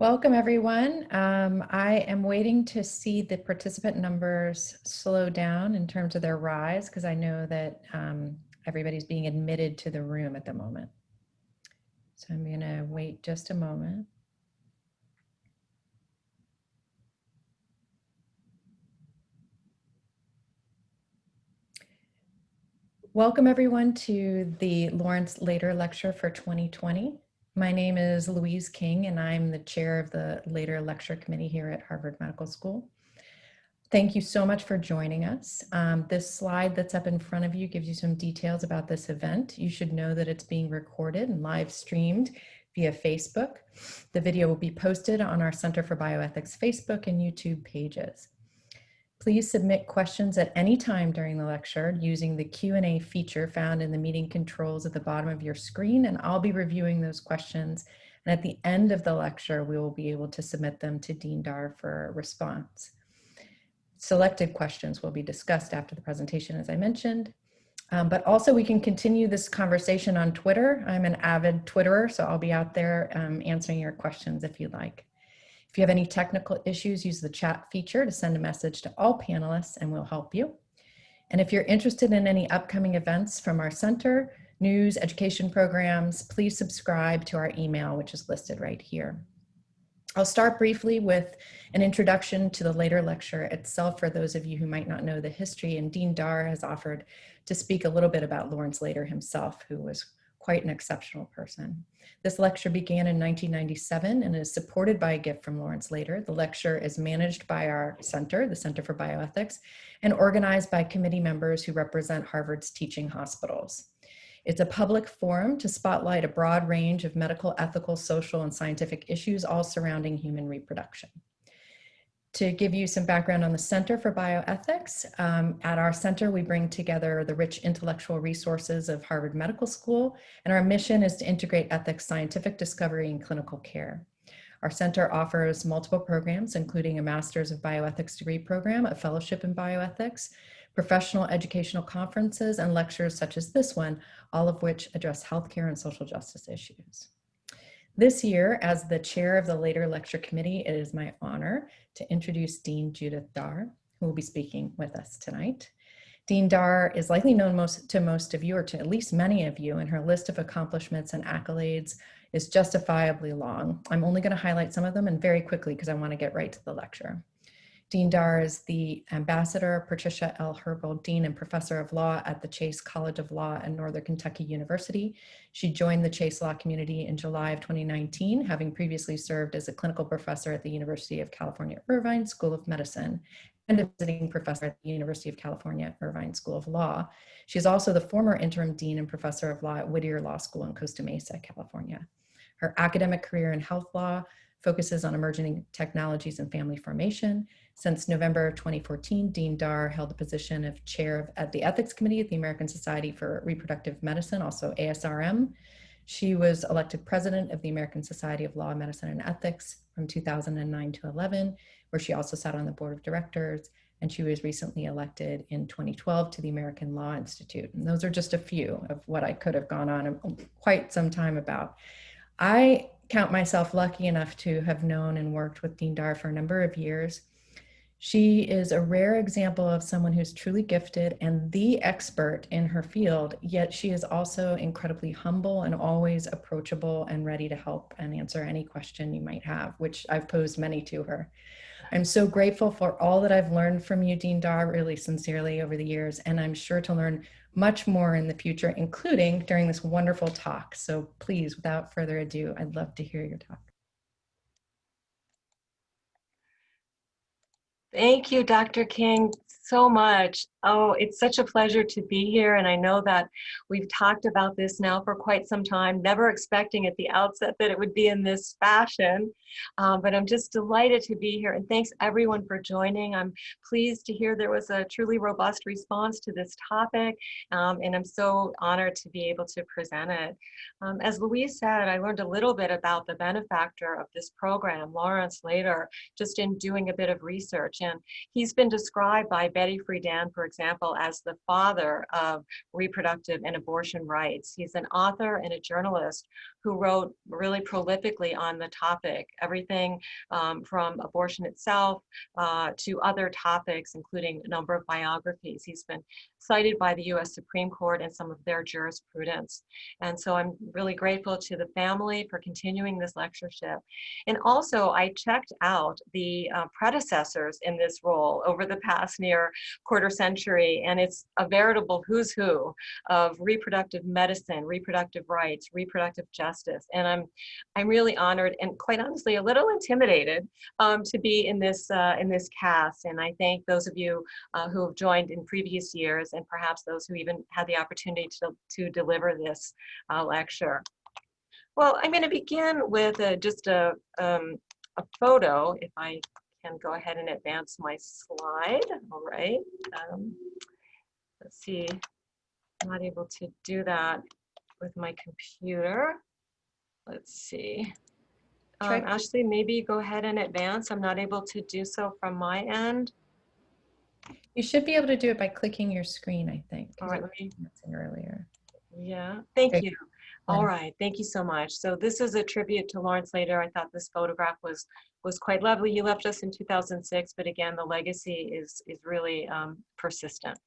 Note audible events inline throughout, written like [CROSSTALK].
Welcome, everyone. Um, I am waiting to see the participant numbers slow down in terms of their rise because I know that um, everybody's being admitted to the room at the moment. So I'm going to wait just a moment. Welcome everyone to the Lawrence Lader Lecture for 2020. My name is Louise King and I'm the chair of the Lader Lecture Committee here at Harvard Medical School. Thank you so much for joining us. Um, this slide that's up in front of you gives you some details about this event. You should know that it's being recorded and live streamed via Facebook. The video will be posted on our Center for Bioethics Facebook and YouTube pages. Please submit questions at any time during the lecture using the Q&A feature found in the meeting controls at the bottom of your screen, and I'll be reviewing those questions. And at the end of the lecture, we will be able to submit them to Dean Daar for a response. Selected questions will be discussed after the presentation, as I mentioned. Um, but also we can continue this conversation on Twitter. I'm an avid Twitterer, so I'll be out there um, answering your questions if you'd like. If you have any technical issues, use the chat feature to send a message to all panelists and we'll help you. And if you're interested in any upcoming events from our center, news, education programs, please subscribe to our email, which is listed right here. I'll start briefly with an introduction to the Lader lecture itself for those of you who might not know the history, and Dean Daar has offered to speak a little bit about Lawrence Lader himself, who was quite an exceptional person. This lecture began in 1997 and is supported by a gift from Lawrence Lader. The lecture is managed by our center, the Center for Bioethics, and organized by committee members who represent Harvard's teaching hospitals. It's a public forum to spotlight a broad range of medical, ethical, social, and scientific issues all surrounding human reproduction to give you some background on the Center for Bioethics, um, at our center we bring together the rich intellectual resources of Harvard Medical School, and our mission is to integrate ethics, scientific discovery, and clinical care. Our center offers multiple programs, including a Master's of Bioethics degree program, a fellowship in bioethics, professional educational conferences, and lectures such as this one, all of which address healthcare and social justice issues. This year, as the chair of the Lader lecture committee, it is my honor to introduce Dean Judith Daar, who will be speaking with us tonight. Dean Daar is likely known most, to most of you, or to at least many of you, and her list of accomplishments and accolades is justifiably long. I'm only going to highlight some of them and very quickly because I want to get right to the lecture. Dean Daar is the Ambassador Patricia L. Herbold Dean and Professor of Law at the Chase College of Law at Northern Kentucky University. She joined the Chase Law community in July of 2019, having previously served as a clinical professor at the University of California, Irvine School of Medicine and a visiting professor at the University of California, Irvine School of Law. She is also the former interim dean and professor of law at Whittier Law School in Costa Mesa, California. Her academic career in health law focuses on emerging technologies and family formation. Since November of 2014, Dean Daar held the position of chair of, at the Ethics Committee at the American Society for Reproductive Medicine, also ASRM. She was elected president of the American Society of Law, Medicine, and Ethics from 2009 to 11, where she also sat on the board of directors, and she was recently elected in 2012 to the American Law Institute. And those are just a few of what I could have gone on um, quite some time about. I count myself lucky enough to have known and worked with Dean Daar for a number of years. She is a rare example of someone who's truly gifted and the expert in her field, yet she is also incredibly humble and always approachable and ready to help and answer any question you might have, which I've posed many to her. I'm so grateful for all that I've learned from you, Dean Daar, really sincerely over the years, and I'm sure to learn much more in the future, including during this wonderful talk. So please, without further ado, I'd love to hear your talk. Thank you, Dr. King so much. Oh, it's such a pleasure to be here. And I know that we've talked about this now for quite some time, never expecting at the outset that it would be in this fashion. Um, but I'm just delighted to be here. And thanks everyone for joining. I'm pleased to hear there was a truly robust response to this topic. Um, and I'm so honored to be able to present it. Um, as Louise said, I learned a little bit about the benefactor of this program, Lawrence Lader, just in doing a bit of research. And he's been described by Betty Friedan, for example, as the father of reproductive and abortion rights. He's an author and a journalist who wrote really prolifically on the topic, everything um, from abortion itself uh, to other topics, including a number of biographies. He's been cited by the US Supreme Court and some of their jurisprudence. And so I'm really grateful to the family for continuing this lectureship. And also I checked out the uh, predecessors in this role over the past near quarter century, and it's a veritable who's who of reproductive medicine, reproductive rights, reproductive justice. And I'm, I'm really honored and quite honestly a little intimidated um, to be in this, uh, in this cast. And I thank those of you uh, who have joined in previous years and perhaps those who even had the opportunity to, to deliver this uh, lecture. Well, I'm going to begin with a, just a, um, a photo, if I can go ahead and advance my slide. All right. Um, let's see. I'm not able to do that with my computer. Let's see. Um, Ashley, maybe go ahead and advance. I'm not able to do so from my end. You should be able to do it by clicking your screen, I think. All right, let me Earlier. Yeah, thank Okay. you. All right, thank you so much. So this is a tribute to Lawrence Lader. I thought this photograph was was quite lovely. You left us in 2006, but again, the legacy is is really um, persistent.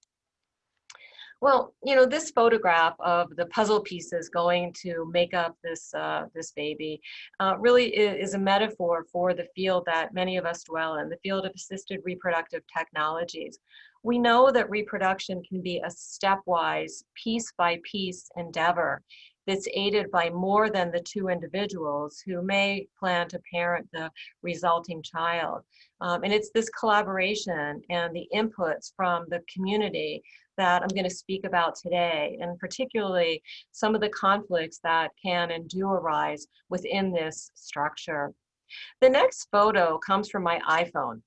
Well, you know, this photograph of the puzzle pieces going to make up this uh, this baby uh, really is, a metaphor for the field that many of us dwell in, the field of assisted reproductive technologies. We know that reproduction can be a stepwise, piece by piece endeavor that's aided by more than the two individuals who may plan to parent the resulting child. Um, and it's this collaboration and the inputs from the community that I'm going to speak about today, and particularly some of the conflicts that can and do arise within this structure. The next photo comes from my iPhone.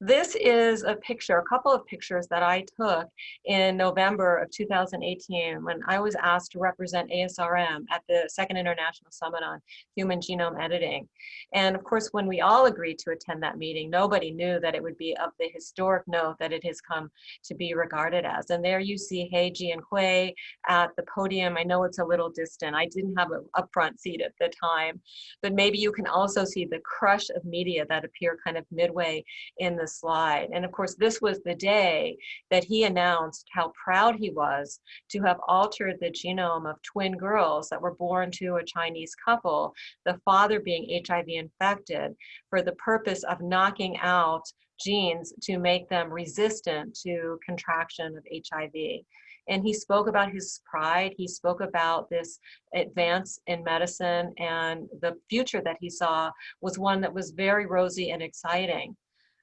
This is a picture, a couple of pictures that I took in November of 2018 when I was asked to represent ASRM at the Second International Summit on Human Genome Editing. And of course, when we all agreed to attend that meeting, nobody knew that it would be of the historic note that it has come to be regarded as. And there you see He Jiankui at the podium. I know it's a little distant. I didn't have an upfront seat at the time, but maybe you can also see the crush of media that appear kind of midway in the slide. And of course, this was the day that he announced how proud he was to have altered the genome of twin girls that were born to a Chinese couple, the father being HIV infected, for the purpose of knocking out genes to make them resistant to contraction of HIV. And he spoke about his pride. He spoke about this advance in medicine and the future that he saw was one that was very rosy and exciting.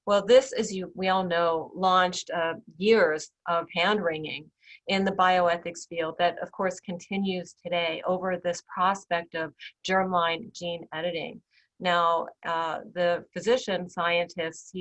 Well, this, as you we all know, launched uh, years of hand wringing in the bioethics field that, of course, continues today over this prospect of germline gene editing. Now, uh, the physician scientist's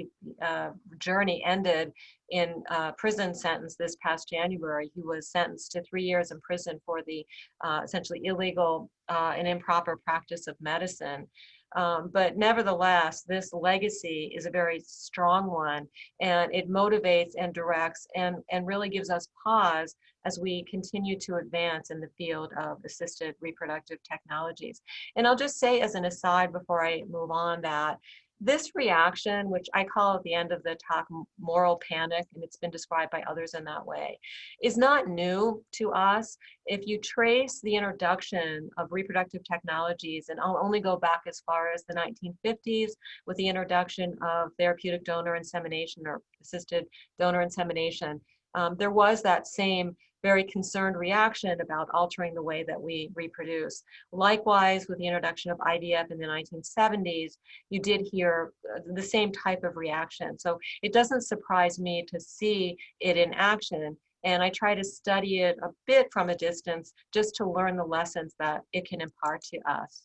uh, journey ended in a prison sentence this past January. He was sentenced to three years in prison for the uh, essentially illegal uh, and improper practice of medicine. Um, but nevertheless, this legacy is a very strong one and it motivates and directs and, and really gives us pause as we continue to advance in the field of assisted reproductive technologies. And I'll just say as an aside before I move on that this reaction, which I call at the end of the talk moral panic, and it's been described by others in that way, is not new to us. If you trace the introduction of reproductive technologies, and I'll only go back as far as the 1950s with the introduction of therapeutic donor insemination or assisted donor insemination, um, there was that same very concerned reaction about altering the way that we reproduce. Likewise, with the introduction of IVF in the 1970s, you did hear uh, the same type of reaction. So it doesn't surprise me to see it in action. And I try to study it a bit from a distance just to learn the lessons that it can impart to us.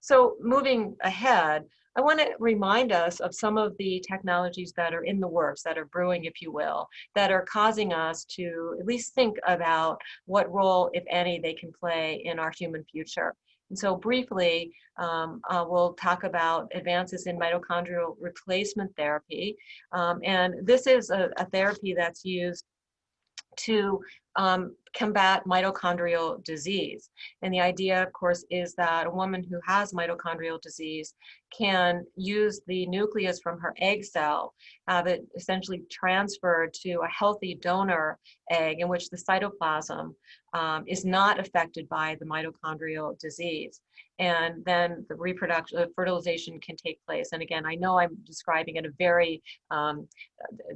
So moving ahead, I want to remind us of some of the technologies that are in the works, that are brewing, if you will, that are causing us to at least think about what role, if any, they can play in our human future. And so briefly, um, uh, we'll talk about advances in mitochondrial replacement therapy. Um, and this is a, a therapy that's used to um, combat mitochondrial disease. And the idea, of course, is that a woman who has mitochondrial disease can use the nucleus from her egg cell, have it essentially transferred to a healthy donor egg in which the cytoplasm um, is not affected by the mitochondrial disease and then the reproduction, uh, fertilization can take place. And again, I know I'm describing at a very um,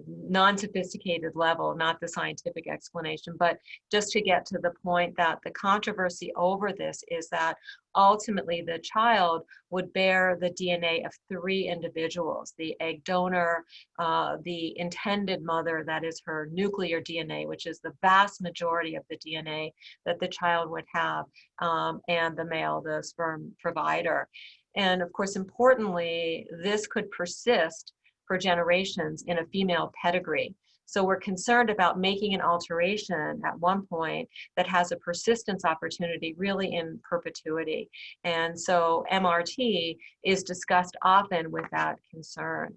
non-sophisticated level, not the scientific explanation, but just to get to the point that the controversy over this is that ultimately the child would bear the DNA of three individuals, the egg donor, uh, the intended mother, that is her nuclear DNA, which is the vast majority of the DNA that the child would have, um, and the male, the sperm provider. And of course, importantly, this could persist for generations in a female pedigree. So we're concerned about making an alteration at one point that has a persistence opportunity really in perpetuity. And so MRT is discussed often with that concern.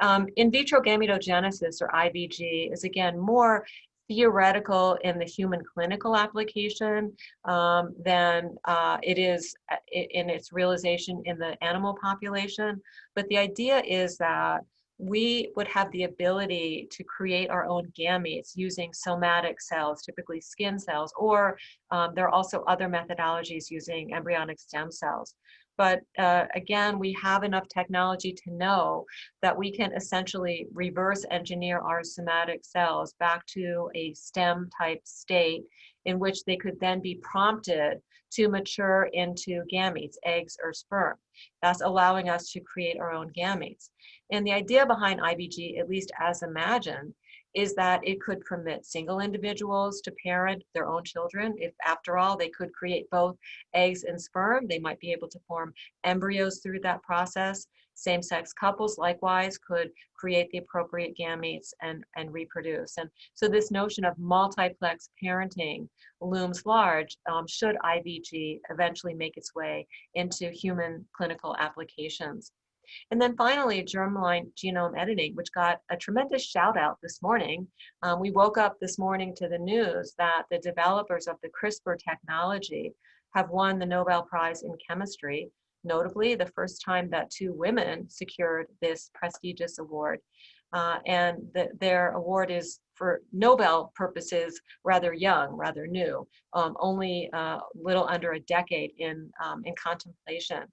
Um, in vitro gametogenesis or IVG is again more theoretical in the human clinical application um, than uh, it is uh, in its realization in the animal population. But the idea is that we would have the ability to create our own gametes using somatic cells, typically skin cells, or um, there are also other methodologies using embryonic stem cells. But uh, again, we have enough technology to know that we can essentially reverse engineer our somatic cells back to a stem type state in which they could then be prompted to mature into gametes, eggs or sperm. That's allowing us to create our own gametes. And the idea behind IVG, at least as imagined, is that it could permit single individuals to parent their own children. If after all, they could create both eggs and sperm, they might be able to form embryos through that process. Same-sex couples likewise could create the appropriate gametes and, and reproduce. And so this notion of multiplex parenting looms large um, should IVG eventually make its way into human clinical applications. And then finally, germline genome editing, which got a tremendous shout out this morning. Um, we woke up this morning to the news that the developers of the CRISPR technology have won the Nobel Prize in Chemistry, notably the first time that two women secured this prestigious award. Uh, and the, their award is for Nobel purposes rather young, rather new, um, only a uh, little under a decade in, um, in contemplation.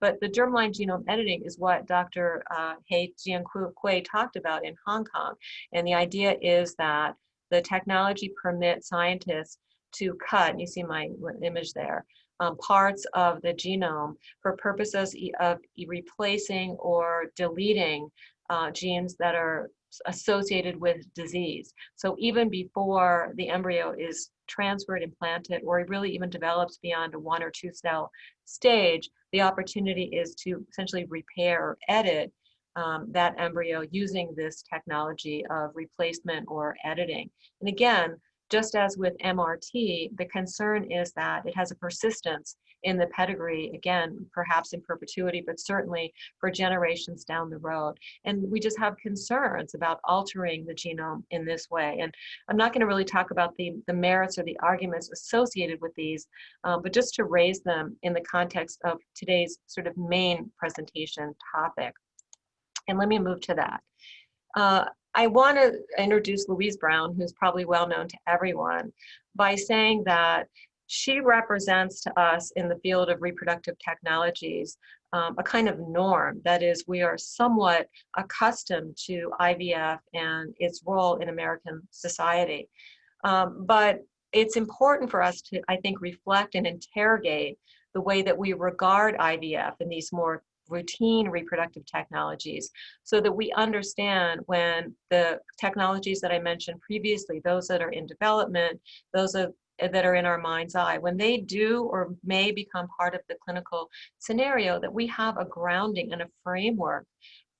But the germline genome editing is what Dr. Uh, He Jiankui talked about in Hong Kong. And the idea is that the technology permits scientists to cut, you see my image there, um, parts of the genome for purposes of replacing or deleting uh, genes that are associated with disease. So even before the embryo is transferred, implanted, or really even develops beyond a one or two cell stage, the opportunity is to essentially repair or edit um, that embryo using this technology of replacement or editing. And again, just as with MRT, the concern is that it has a persistence in the pedigree, again, perhaps in perpetuity, but certainly for generations down the road. And we just have concerns about altering the genome in this way. And I'm not gonna really talk about the, the merits or the arguments associated with these, um, but just to raise them in the context of today's sort of main presentation topic. And let me move to that. Uh, I want to introduce Louise Brown, who's probably well known to everyone, by saying that she represents to us in the field of reproductive technologies um, a kind of norm. That is, we are somewhat accustomed to IVF and its role in American society. Um, but it's important for us to, I think, reflect and interrogate the way that we regard IVF and these more routine reproductive technologies so that we understand when the technologies that I mentioned previously, those that are in development, those that are in our mind's eye, when they do or may become part of the clinical scenario, that we have a grounding and a framework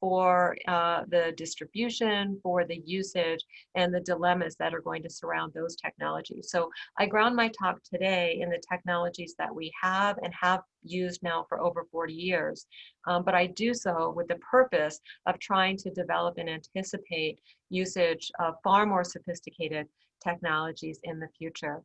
for uh, the distribution, for the usage, and the dilemmas that are going to surround those technologies. So I ground my talk today in the technologies that we have and have used now for over 40 years. Um, but I do so with the purpose of trying to develop and anticipate usage of far more sophisticated technologies in the future.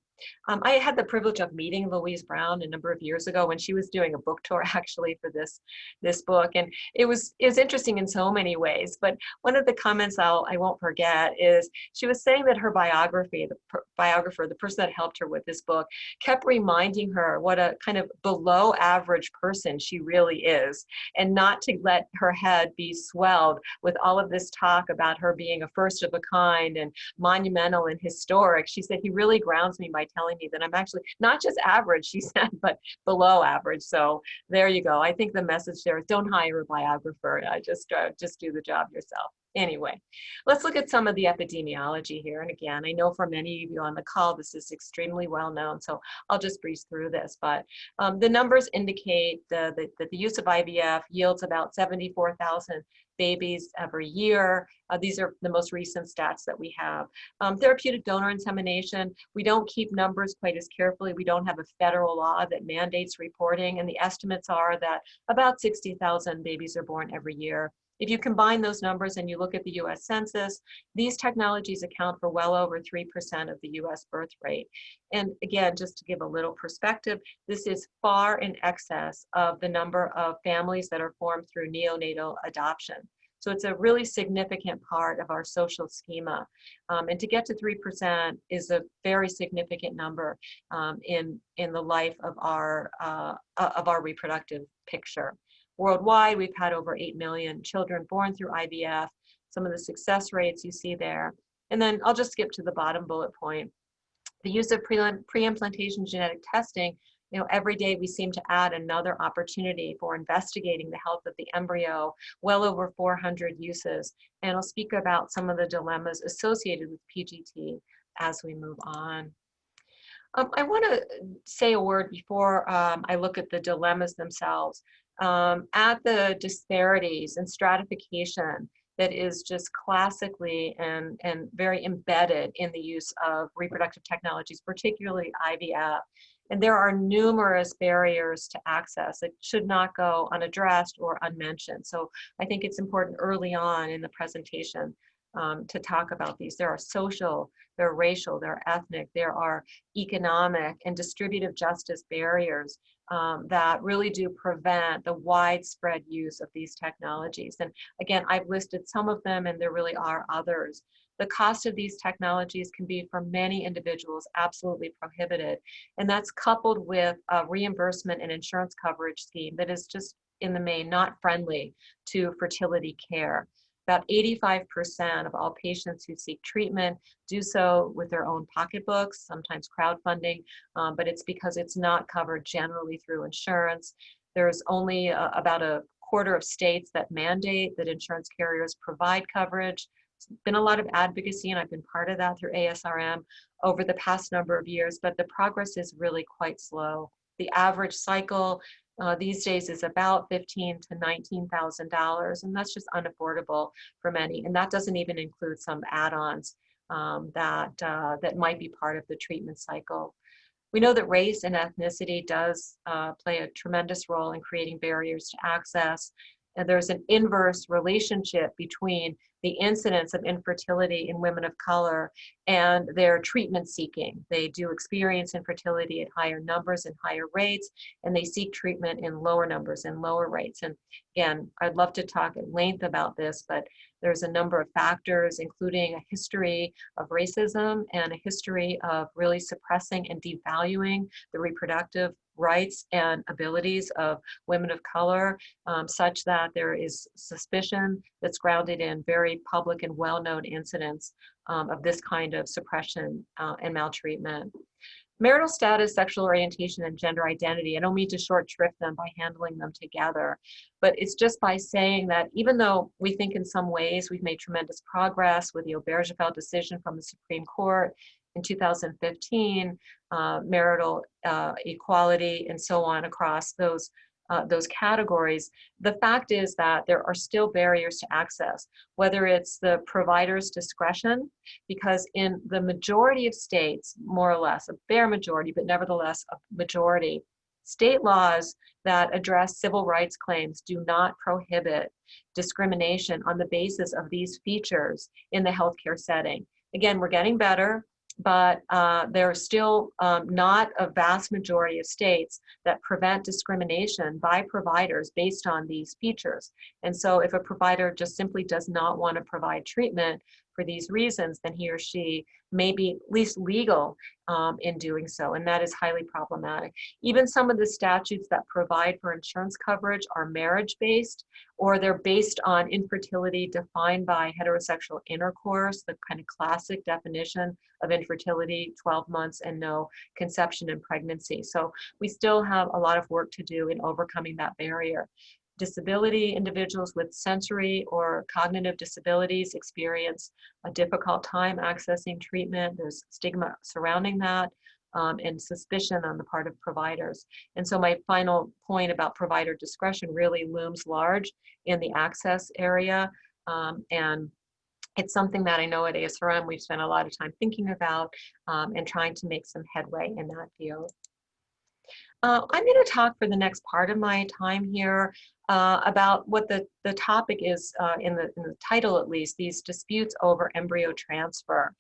Um, I had the privilege of meeting Louise Brown a number of years ago when she was doing a book [LAUGHS] tour actually for this this book, and it was it was interesting in so many ways. But one of the comments I'll I won't forget is she was saying that her biography, the biographer, the person that helped her with this book, kept reminding her what a kind of below average person she really is, and not to let her head be swelled with all of this talk about her being a first of a kind and monumental and historic. She said he really grounds me by telling me that I'm actually not just average, she [LAUGHS] said, but below average. So there you go. I think the message there is don't hire a biographer. Uh, just, uh, just do the job yourself. Anyway, let's look at some of the epidemiology here. And again, I know for many of you on the call, this is extremely well known, so I'll just breeze through this. But um, the numbers indicate the, the, that the use of IVF yields about 74,000 babies every year. Uh, these are the most recent stats that we have. Um, therapeutic donor insemination, we don't keep numbers quite as carefully. We don't have a federal law that mandates reporting, and the estimates are that about 60,000 babies are born every year. If you combine those numbers and you look at the US Census, these technologies account for well over 3% of the US birth rate. And again, just to give a little perspective, this is far in excess of the number of families that are formed through neonatal adoption. So it's a really significant part of our social schema. Um, and to get to 3% is a very significant number um, in, in the life of our, uh, of our reproductive picture. Worldwide, we've had over 8 million children born through IVF, some of the success rates you see there. And then I'll just skip to the bottom bullet point. The use of pre-implantation genetic testing, you know, every day we seem to add another opportunity for investigating the health of the embryo, well over 400 uses. And I'll speak about some of the dilemmas associated with PGT as we move on. Um, I want to say a word before um, I look at the dilemmas themselves um, at the disparities and stratification that is just classically and, and very embedded in the use of reproductive technologies, particularly IVF. And there are numerous barriers to access that should not go unaddressed or unmentioned. So I think it's important early on in the presentation um, to talk about these. There are social, there are racial, there are ethnic, there are economic and distributive justice barriers um, that really do prevent the widespread use of these technologies. And again, I've listed some of them and there really are others. The cost of these technologies can be for many individuals absolutely prohibited. And that's coupled with a reimbursement and insurance coverage scheme that is just in the main not friendly to fertility care. About 85% of all patients who seek treatment do so with their own pocketbooks, sometimes crowdfunding, um, but it's because it's not covered generally through insurance. There's only uh, about a quarter of states that mandate that insurance carriers provide coverage. It's been a lot of advocacy, and I've been part of that through ASRM over the past number of years, but the progress is really quite slow. The average cycle uh, these days is about fifteen to nineteen thousand dollars, and that's just unaffordable for many. And that doesn't even include some add-ons um, that uh, that might be part of the treatment cycle. We know that race and ethnicity does uh, play a tremendous role in creating barriers to access. And there's an inverse relationship between the incidence of infertility in women of color and their treatment seeking. They do experience infertility at higher numbers and higher rates, and they seek treatment in lower numbers and lower rates. And again, I'd love to talk at length about this, but there's a number of factors, including a history of racism and a history of really suppressing and devaluing the reproductive rights and abilities of women of color, um, such that there is suspicion that's grounded in very public and well-known incidents um, of this kind of suppression uh, and maltreatment. Marital status, sexual orientation, and gender identity, I don't mean to short shrift them by handling them together, but it's just by saying that even though we think in some ways we've made tremendous progress with the Obergefell decision from the Supreme Court in 2015, uh, marital uh, equality, and so on across those uh, those categories, the fact is that there are still barriers to access, whether it's the provider's discretion, because in the majority of states, more or less, a bare majority, but nevertheless a majority, state laws that address civil rights claims do not prohibit discrimination on the basis of these features in the healthcare setting. Again, we're getting better. But uh, there are still um, not a vast majority of states that prevent discrimination by providers based on these features. And so if a provider just simply does not want to provide treatment for these reasons, then he or she may be at least legal um, in doing so, and that is highly problematic. Even some of the statutes that provide for insurance coverage are marriage-based, or they're based on infertility defined by heterosexual intercourse, the kind of classic definition of infertility, 12 months and no conception and pregnancy. So we still have a lot of work to do in overcoming that barrier disability individuals with sensory or cognitive disabilities experience a difficult time accessing treatment. There's stigma surrounding that um, and suspicion on the part of providers. And so my final point about provider discretion really looms large in the access area. Um, and it's something that I know at ASRM we've spent a lot of time thinking about um, and trying to make some headway in that field. Uh, I'm going to talk for the next part of my time here uh, about what the, the topic is uh, in, the, in the title at least, these disputes over embryo transfer.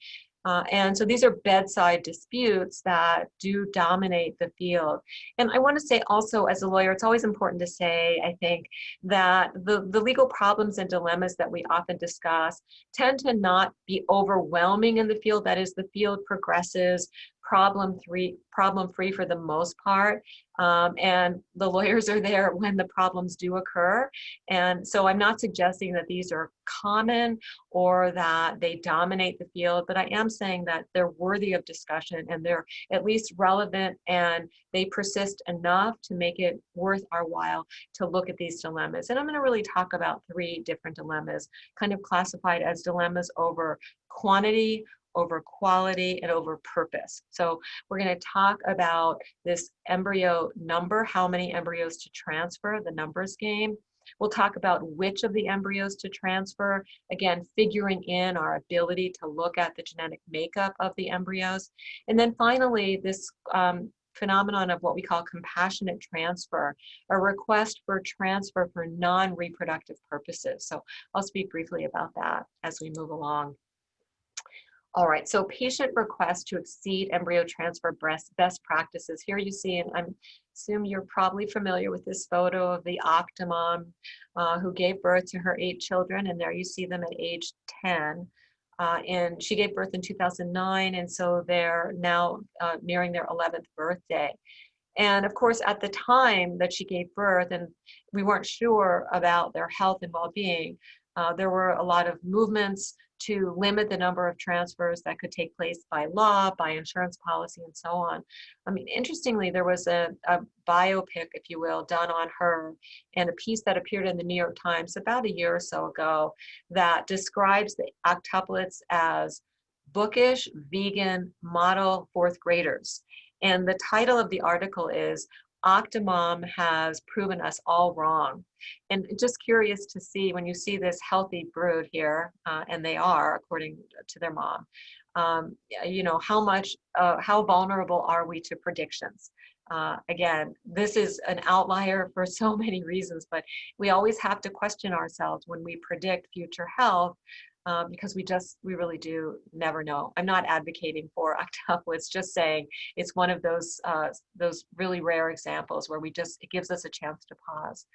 Uh, and so these are bedside disputes that do dominate the field. And I want to say also as a lawyer, it's always important to say, I think, that the, the legal problems and dilemmas that we often discuss tend to not be overwhelming in the field. That is, the field progresses problem free problem free for the most part. Um, and the lawyers are there when the problems do occur. And so i'm not suggesting that these are common or that they dominate the field but i am saying that they're worthy of discussion and they're at least relevant and they persist enough to make it worth our while to look at these dilemmas. And i'm going to really talk about three different dilemmas kind of classified as dilemmas over quantity over quality and over purpose. So we're going to talk about this embryo number, how many embryos to transfer, the numbers game. We'll talk about which of the embryos to transfer, again, figuring in our ability to look at the genetic makeup of the embryos. And then finally, this um, phenomenon of what we call compassionate transfer, a request for transfer for non-reproductive purposes. So I'll speak briefly about that as we move along. All right, so patient request to exceed embryo transfer best practices. Here you see, and I assume you're probably familiar with this photo of the Octomom uh, who gave birth to her eight children, and there you see them at age 10. Uh, and she gave birth in 2009, and so they're now uh, nearing their 11th birthday. And of course, at the time that she gave birth, and we weren't sure about their health and well-being, uh, there were a lot of movements to limit the number of transfers that could take place by law, by insurance policy, and so on. I mean, interestingly, there was a, a biopic, if you will, done on her and a piece that appeared in the New York Times about a year or so ago that describes the octuplets as bookish, vegan, model fourth graders. And the title of the article is Octomom has proven us all wrong. And just curious to see when you see this healthy brood here, uh, and they are according to their mom, um, you know, how much, uh, how vulnerable are we to predictions? Uh, again, this is an outlier for [LAUGHS] so many reasons, but we always have to question ourselves when we predict future health um, because we just, we really do never know. I'm not advocating for [LAUGHS] octuplets, just saying it's one of those, uh, those really rare examples where we just, it gives us a chance to pause.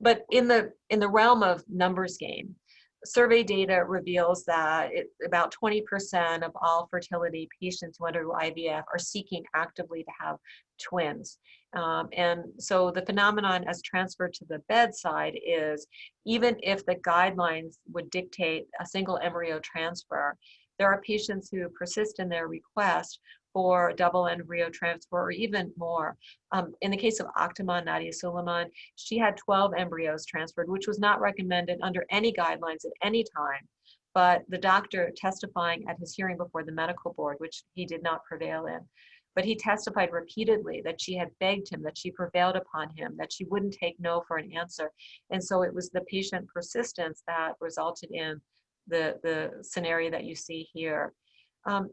But in the, in the realm of numbers game, survey data reveals that it, about 20% of all fertility patients who undergo IVF are seeking actively to have twins. Um, and so the phenomenon as transferred to the bedside is even if the guidelines would dictate a single embryo transfer, there are patients who persist in their request for double embryo transfer or even more. Um, in the case of Octomom Nadya Suleman, she had 12 embryos transferred, which was not recommended under any guidelines at any time. But the doctor testifying at his hearing before the medical board, which he did not prevail in, but he testified repeatedly that she had begged him, that she prevailed upon him, that she wouldn't take no for an answer. And so it was the patient persistence that resulted in the, the scenario that you see here. Um,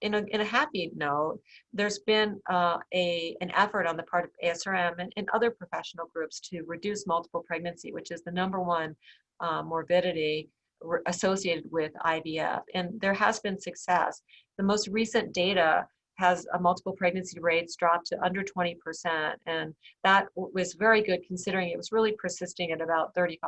in a, in a happy note, there's been uh, a, an effort on the part of ASRM and, and other professional groups to reduce multiple pregnancy, which is the number one uh, morbidity associated with IVF. And there has been success. The most recent data has a multiple pregnancy rates dropped to under 20%. And that was very good considering it was really persisting at about 35%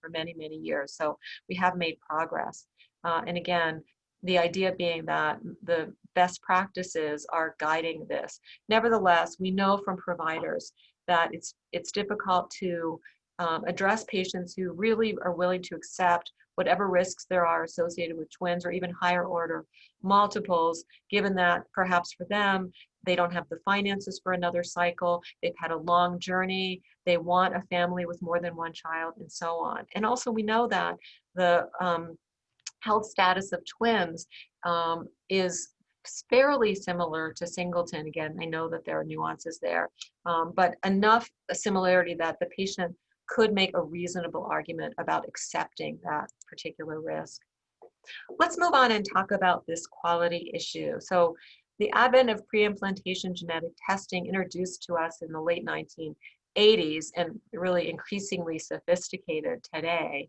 for many, many years. So we have made progress. Uh, and again, the idea being that the best practices are guiding this. Nevertheless, we know from providers that it's, it's difficult to um, address patients who really are willing to accept whatever risks there are associated with twins or even higher order multiples, given that perhaps for them, they don't have the finances for another cycle, they've had a long journey, they want a family with more than one child, and so on. And also we know that the um, health status of twins um, is fairly similar to singleton. Again, I know that there are nuances there, um, but enough similarity that the patient could make a reasonable argument about accepting that particular risk. Let's move on and talk about this quality issue. So the advent of pre-implantation genetic testing introduced to us in the late 1980s and really increasingly sophisticated today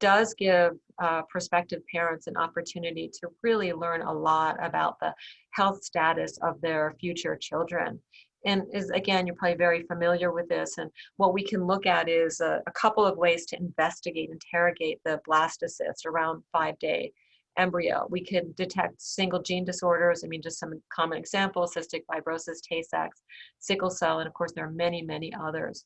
does give uh, prospective parents an opportunity to really learn a lot about the health status of their future children and is again you're probably very familiar with this and what we can look at is a, a couple of ways to investigate interrogate the blastocyst around five day embryo. We can detect single gene disorders i mean just some common examples cystic fibrosis tay-sachs sickle cell and of course there are many many others.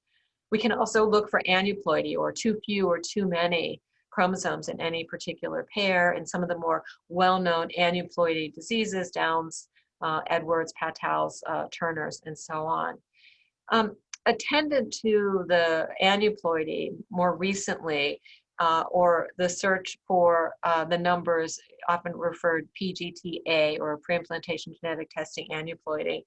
We can also look for aneuploidy or too few or too many chromosomes in any particular pair and some of the more well-known aneuploidy diseases downs uh, Edwards, Pataus, uh, Turners, and so on. Um, attendant to the aneuploidy more recently, uh, or the search for uh, the numbers often referred PGTA or pre-implantation genetic testing aneuploidy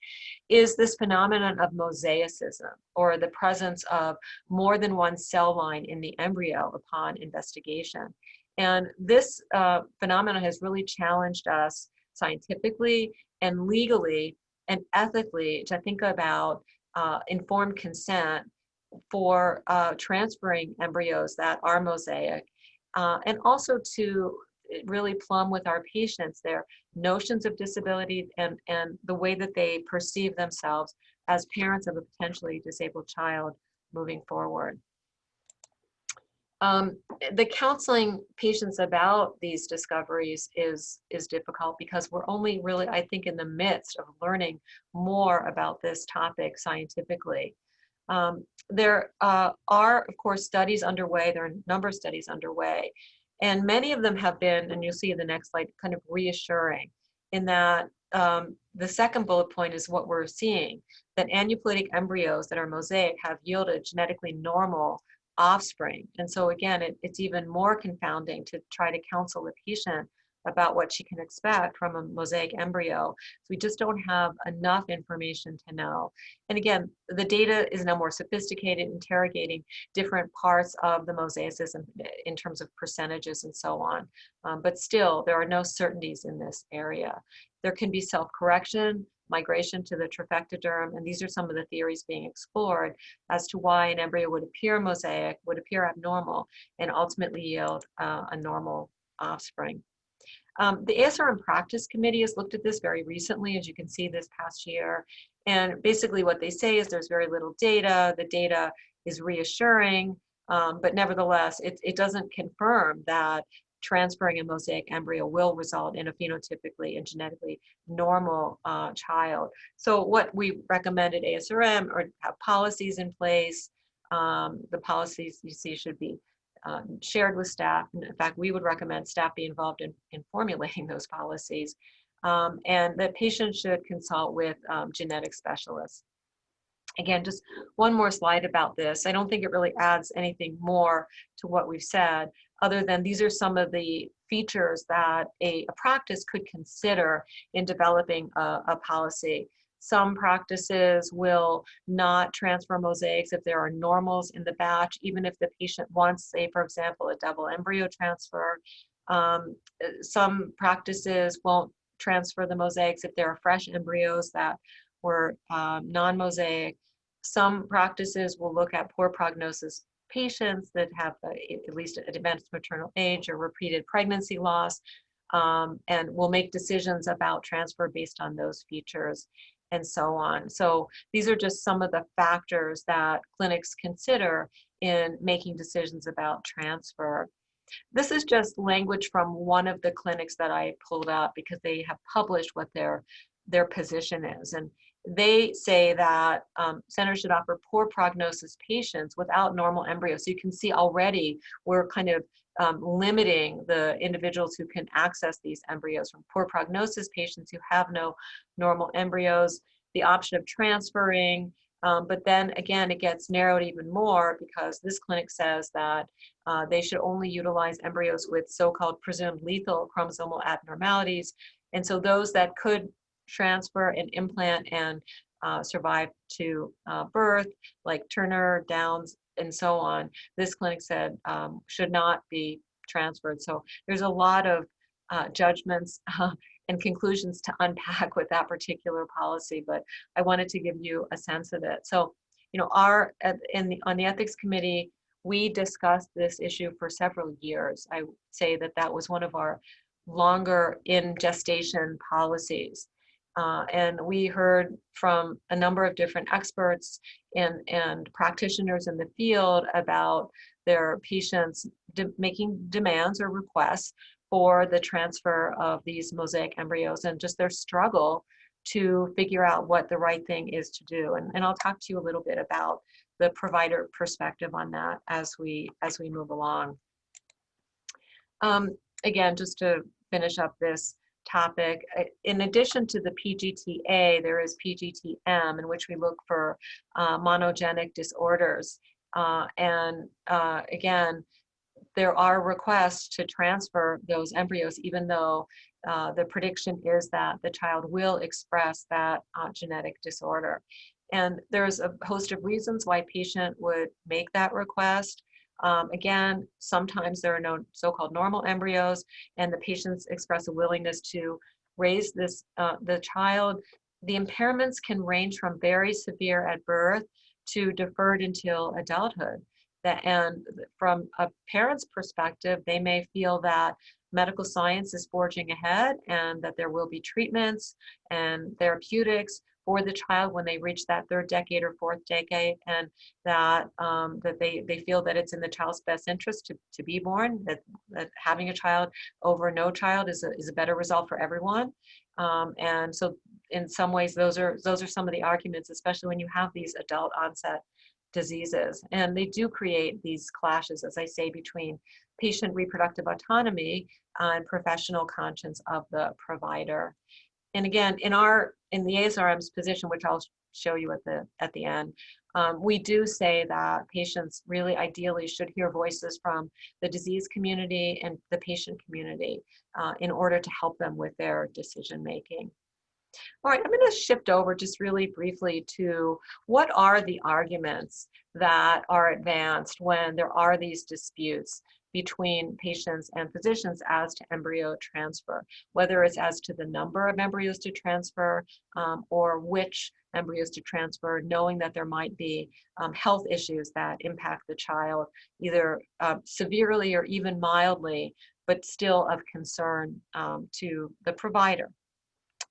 is this phenomenon of mosaicism or the presence of more than one cell line in the embryo upon investigation. And this uh, phenomenon has really challenged us scientifically and legally and ethically to think about uh, informed consent for uh, transferring embryos that are mosaic uh, and also to really plumb with our patients their notions of disability and, and the way that they perceive themselves as parents of a potentially disabled child moving forward. Um, the counseling patients about these discoveries is is difficult because we're only really, I think, in the midst of learning more about this topic scientifically. Um, there uh, are, of course, studies underway. There are a number of studies underway, and many of them have been, and you'll see in the next slide, kind of reassuring in that um, the second bullet point is what we're seeing, that aneuploidic embryos that are mosaic have yielded genetically normal offspring. And so again, it, it's even more confounding to try to counsel a patient about what she can expect from a mosaic embryo. So we just don't have enough information to know. And again, the data is now more sophisticated, interrogating different parts of the mosaicism in terms of percentages and so on. Um, but still, there are no certainties in this area. There can be self-correction, migration to the trophectoderm, and these are some of the theories being explored as to why an embryo would appear mosaic, would appear abnormal, and ultimately yield uh, a normal offspring. Um, the ASRM Practice Committee has looked at this very recently, as you can see this past year, and basically what they say is there's very little data, the data is reassuring, um, but nevertheless, it, it doesn't confirm that transferring a mosaic embryo will result in a phenotypically and genetically normal uh, child. So what we recommend at ASRM or have policies in place. Um, the policies you see should be um, shared with staff. And in fact, we would recommend staff be involved in, in formulating [LAUGHS] those policies. Um, and that patients should consult with um, genetic specialists. Again, just one more slide about this. I don't think it really adds anything more to what we've said, other than these are some of the features that a, a practice could consider in developing a, a policy. Some practices will not transfer mosaics if there are normals in the batch, even if the patient wants, say, for example, a double embryo transfer. Um, some practices won't transfer the mosaics if there are fresh embryos that were um, non-mosaic. Some practices will look at poor prognosis patients that have a, at least advanced maternal age or repeated pregnancy loss. um, and will make decisions about transfer based on those features and so on. So these are just some of the factors that clinics consider in making decisions about transfer. This is just language from one of the clinics that I pulled out because they have published what their their position is. And they say that um, centers should offer poor prognosis patients without normal embryos. So you can see already we're kind of um, limiting the individuals who can access these embryos from poor prognosis patients who have no normal embryos, the option of transferring, um, but then again, it gets narrowed even more because this clinic says that uh, they should only utilize embryos with so-called presumed lethal chromosomal abnormalities. And so those that could transfer and implant and uh, survive to uh, birth, like Turner, Downs, and so on, this clinic said um, should not be transferred. So there's a lot of uh, judgments [LAUGHS] and conclusions to unpack with that particular policy, but I wanted to give you a sense of it. So, you know, our in the on the ethics committee, we discussed this issue for several years. I say that that was one of our longer in gestation policies. Uh, and we heard from a number of different experts and, and practitioners in the field about their patients de making demands or requests for the transfer of these mosaic embryos and just their struggle to figure out what the right thing is to do. And, and I'll talk to you a little bit about the provider perspective on that as we as we move along. Um, again, just to finish up this, topic. In addition to the PGTA, there is PGTM in which we look for uh, monogenic disorders. Uh, and uh, again, there are requests to transfer those embryos, even though uh, the prediction is that the child will express that uh, genetic disorder. And there's a host of reasons why patient would make that request. Um, again, sometimes there are no so-called normal embryos and the patients express a willingness to raise this uh, the child. The impairments can range from very severe at birth to deferred until adulthood. That, and from a parent's perspective, they may feel that medical science is forging ahead and that there will be treatments and therapeutics for the child when they reach that third decade or fourth decade and that um, that they, they feel that it's in the child's best interest to, to be born, that, that having a child over no child is a, is a better result for everyone. Um, and so in some ways, those are, those are some of the arguments, especially when you have these adult onset diseases. And they do create these clashes, as I say, between patient reproductive autonomy and professional conscience of the provider. And again, in our in the ASRM's position, which I'll show you at the at the end, um, we do say that patients really ideally should hear voices from the disease community and the patient community uh, in order to help them with their decision making. All right, I'm going to shift over just really briefly to what are the arguments that are advanced when there are these disputes between patients and physicians as to embryo transfer, whether it's as to the number of embryos to transfer um, or which embryos to transfer, knowing that there might be um, health issues that impact the child either uh, severely or even mildly, but still of concern um, to the provider.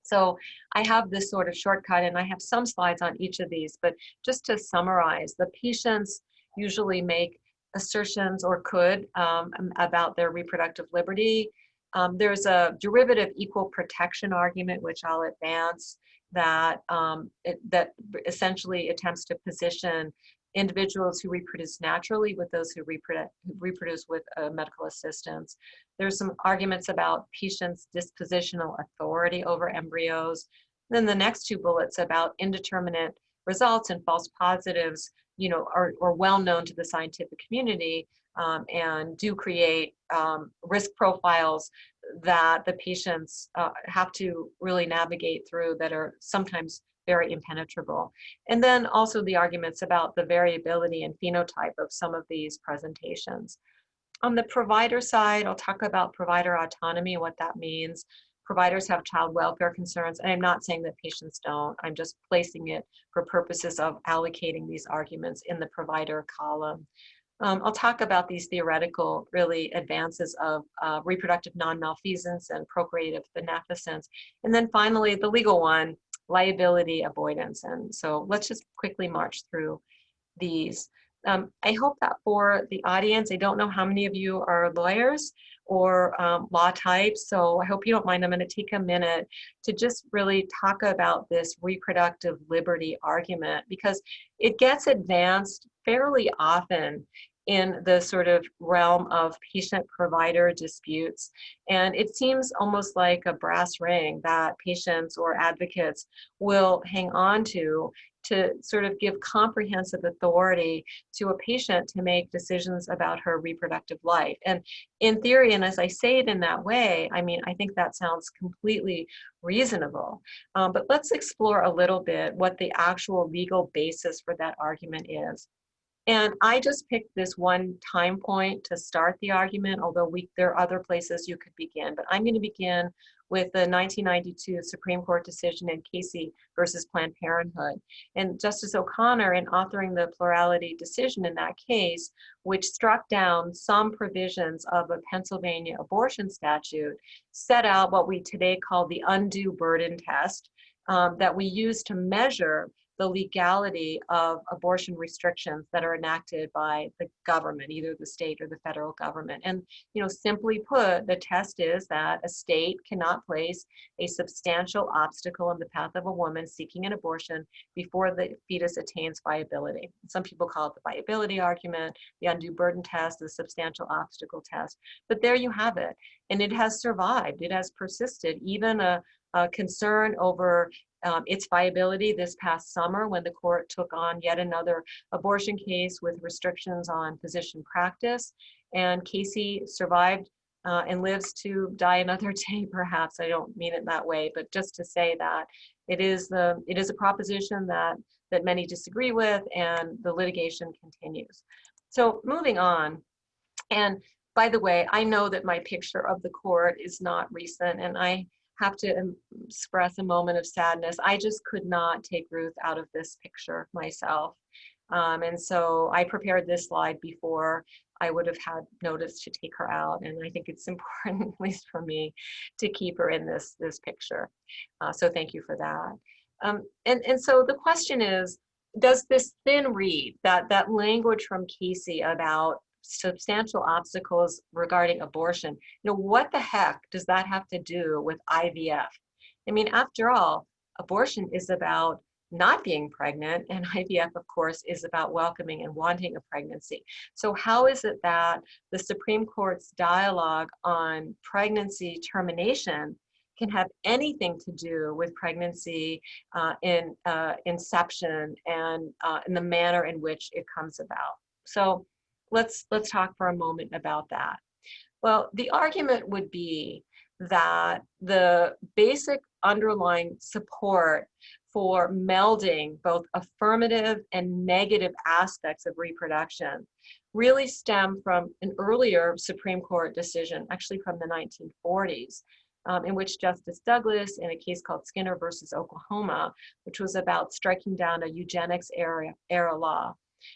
So I have this sort of shortcut and I have some slides on each of these, but just to summarize, the patients usually make assertions or could um, about their reproductive liberty. Um, there's a derivative equal protection argument, which I'll advance, that, um, it, that essentially attempts to position individuals who reproduce naturally with those who reproduce, reproduce with uh, medical assistance. There's some arguments about patients' dispositional authority over embryos. Then the next two bullets about indeterminate results and false positives you know, are, are well known to the scientific community um, and do create um, risk profiles that the patients uh, have to really navigate through that are sometimes very impenetrable. And then also the arguments about the variability and phenotype of some of these presentations. On the provider side, I'll talk about provider autonomy, what that means providers have child welfare concerns, and I'm not saying that patients don't, I'm just placing it for purposes of allocating these arguments in the provider column. Um, I'll talk about these theoretical, really, advances of uh, reproductive non-maleficence and procreative beneficence. And then finally, the legal one, liability avoidance. And so let's just quickly march through these. Um, I hope that for the audience, I don't know how many of you are lawyers or um, law types, so I hope you don't mind. I'm going to take a minute to just really talk about this reproductive liberty argument because it gets advanced fairly often in the sort of realm of patient provider disputes. And it seems almost like a brass ring that patients or advocates will hang on to to sort of give comprehensive authority to a patient to make decisions about her reproductive life. And in theory, and as I say it in that way, I mean, I think that sounds completely reasonable. Um, but let's explore a little bit what the actual legal basis for that argument is. And I just picked this one time point to start the argument, although we, there are other places you could begin. But I'm going to begin with the 1992 Supreme Court decision in Casey versus Planned Parenthood. And Justice O'Connor, in authoring the plurality decision in that case, which struck down some provisions of a Pennsylvania abortion statute, set out what we today call the undue burden test um, that we use to measure the legality of abortion restrictions that are enacted by the government, either the state or the federal government. And, you know, simply put, the test is that a state cannot place a substantial obstacle in the path of a woman seeking an abortion before the fetus attains viability. Some people call it the viability argument, the undue burden test, the substantial obstacle test. But there you have it. And it has survived, it has persisted. Even a, a concern over um, its viability this past summer when the court took on yet another abortion case with restrictions on physician practice. And Casey survived uh, and lives to die another [LAUGHS] day, perhaps. I don't mean it that way, but just to say that it is the it is a proposition that that many disagree with, and the litigation continues. So moving on, and by the way, I know that my picture of the court is not recent, and I have to express a moment of sadness. I just could not take Ruth out of this picture myself. Um, and so I prepared this slide before I would have had notice to take her out. And I think it's [LAUGHS] important, at least for me, to keep her in this, this picture. Uh, so thank you for that. Um, and, and so the question is, does this thin reed, that, that language from Casey about substantial obstacles regarding abortion. You know, what the heck does that have to do with IVF? I mean, after all, abortion is about not being pregnant and [LAUGHS] IVF of course is about welcoming and wanting a pregnancy. So how is it that the Supreme Court's dialogue on pregnancy termination can have anything to do with pregnancy uh, in uh, inception and uh, in the manner in which it comes about. So let's let's talk for a moment about that. Well, the argument would be that the basic underlying support for melding both affirmative and negative aspects of reproduction really stem from an earlier Supreme Court decision, actually from the 1940s, um, in which Justice Douglas, in a case called Skinner versus Oklahoma, which was about striking down a eugenics era, era law,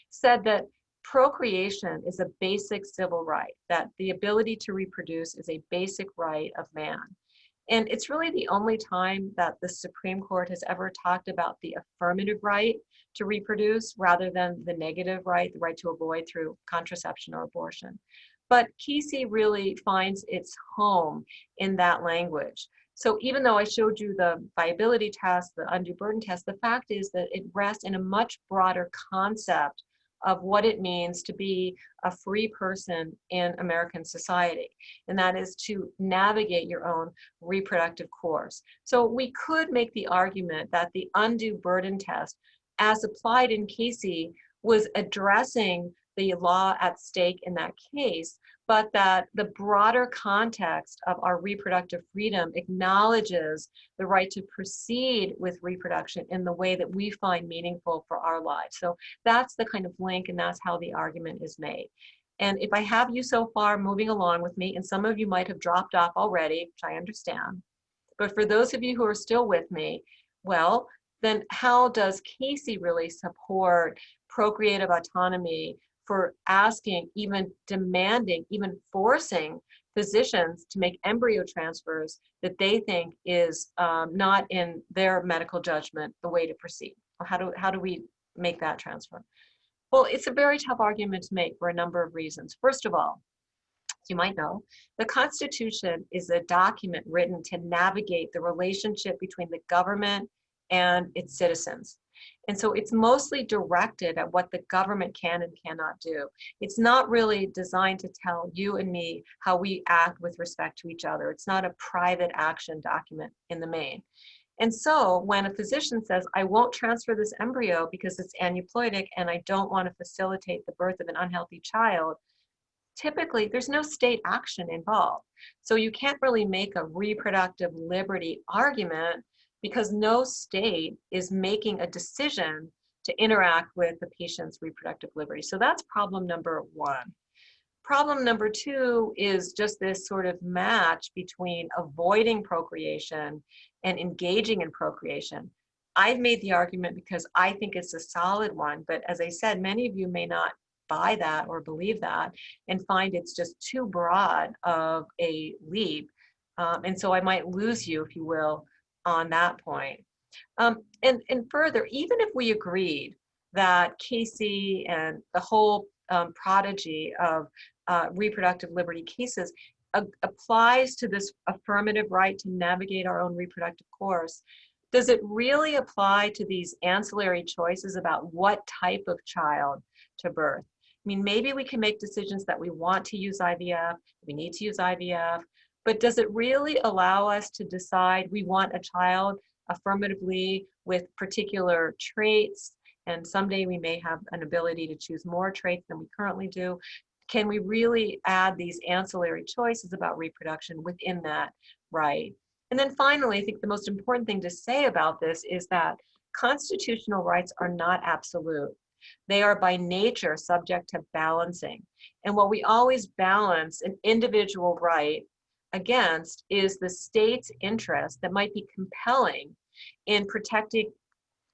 said that procreation is a basic civil right, that the ability to reproduce is a basic right of man. And it's really the only time that the Supreme Court has ever talked about the affirmative right to reproduce rather than the negative right, the right to avoid through contraception or abortion. But Casey really finds its home in that language. So even though I showed you the viability test, the undue burden test, the fact is that it rests in a much broader concept of what it means to be a free person in American society, and that is to navigate your own reproductive course. So we could make the argument that the undue burden test, as applied in Casey, was addressing the law at stake in that case, but that the broader context of our reproductive freedom acknowledges the right to proceed with reproduction in the way that we find meaningful for our lives. So that's the kind of link and that's how the argument is made. And if I have you so far moving along with me, and some of you might have dropped off already, which I understand, but for those of you who are still with me, well, then how does Casey really support procreative autonomy for asking, even demanding, even forcing physicians to make embryo transfers that they think is um, not in their medical judgment the way to proceed. How do, how do we make that transfer? Well, it's a very tough argument to make for a number of reasons. First of all, you might know, the Constitution is a document written to navigate the relationship between the government and its citizens. And so it's mostly directed at what the government can and cannot do. It's not really designed to tell you and me how we act with respect to each other. It's not a private action document in the main. And so when a physician says, I won't transfer this embryo because it's aneuploidic and I don't want to facilitate the birth of an unhealthy child, typically there's no state action involved. So you can't really make a reproductive liberty argument because no state is making a decision to interact with the patient's reproductive liberty. So that's problem number one. Problem number two is just this sort of match between avoiding procreation and engaging in procreation. I've made the argument because I think it's a solid one, but as I said, many of you may not buy that or believe that and find it's just too broad of a leap. Um, and so I might lose you, if you will, on that point. Um, and, and further, even if we agreed that Casey and the whole um, prodigy of uh, reproductive liberty cases applies to this affirmative right to navigate our own reproductive course, does it really apply to these ancillary choices about what type of child to birth? I mean, maybe we can make decisions that we want to use IVF, we need to use IVF, but does it really allow us to decide we want a child affirmatively with particular traits? And someday we may have an ability to choose more traits than we currently do. Can we really add these ancillary choices about reproduction within that right? And then finally i think the most important thing to say about this is that constitutional rights are not absolute. They are by nature subject to balancing. And while we always balance an individual right against is the state's interest that might be compelling in protecting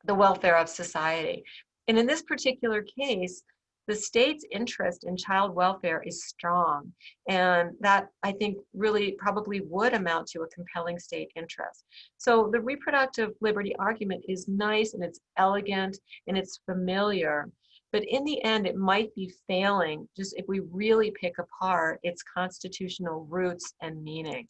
the welfare of society. And in this particular case, the state's interest in child welfare is strong. And that I think really probably would amount to a compelling state interest. So the reproductive liberty argument is nice and it's elegant and it's familiar. But in the end, it might be failing just if we really pick apart its constitutional roots and meaning.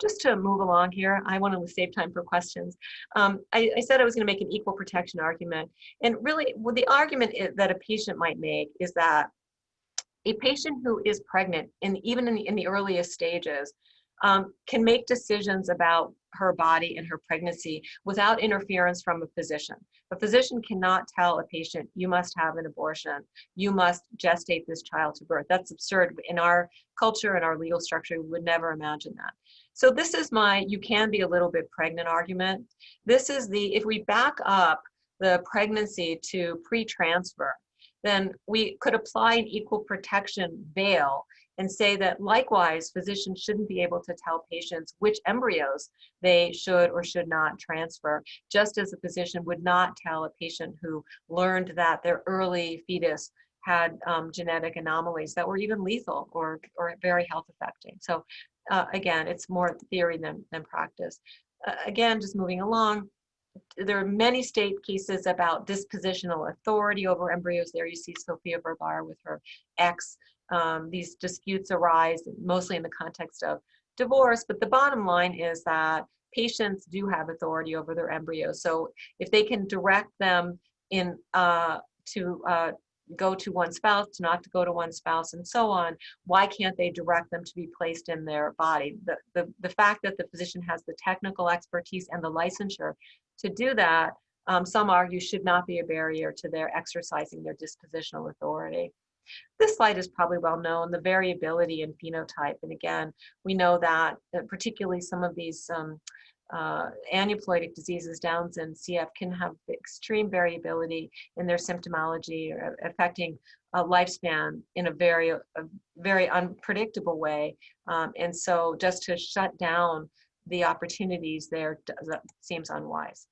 Just to move along here, I want to save time for questions. Um, I, I, said I was going to make an equal protection argument. And really, well, the argument is, that a patient might make is that a patient who is pregnant, and even in the, in the earliest stages, um, can make decisions about her body and her pregnancy without interference from a physician. A physician cannot tell a patient, you must have an abortion, you must gestate this child to birth. That's absurd. In our culture and our legal structure, we would never imagine that. So this is my, you can be a little bit pregnant argument. This is the, if we back up the pregnancy to pre-transfer, then we could apply an equal protection veil and say that likewise, physicians shouldn't be able to tell patients which embryos they should or should not transfer, just as a physician would not tell a patient who learned that their early fetus had um, genetic anomalies that were even lethal or, or very health affecting. So uh, again, it's more theory than, than practice. Uh, again, just moving along, there are many state cases about dispositional authority over embryos. There you see Sofia Vergara with her ex um, these disputes arise mostly in the context of divorce, but the bottom line is that patients do have authority over their embryos. So if they can direct them in uh, to uh, go to one spouse, not to go to one spouse, and so on, why can't they direct them to be placed in their body? The, the, the fact that the physician has the technical expertise and the licensure to do that, um, some argue should not be a barrier to their exercising their dispositional authority. This slide is probably well known, the variability in phenotype. And again, we know that uh, particularly some of these um, uh, aneuploidic diseases, Downs and CF, can have extreme variability in their symptomology, affecting a lifespan in a very, a very unpredictable way. Um, and so just to shut down the opportunities there seems unwise.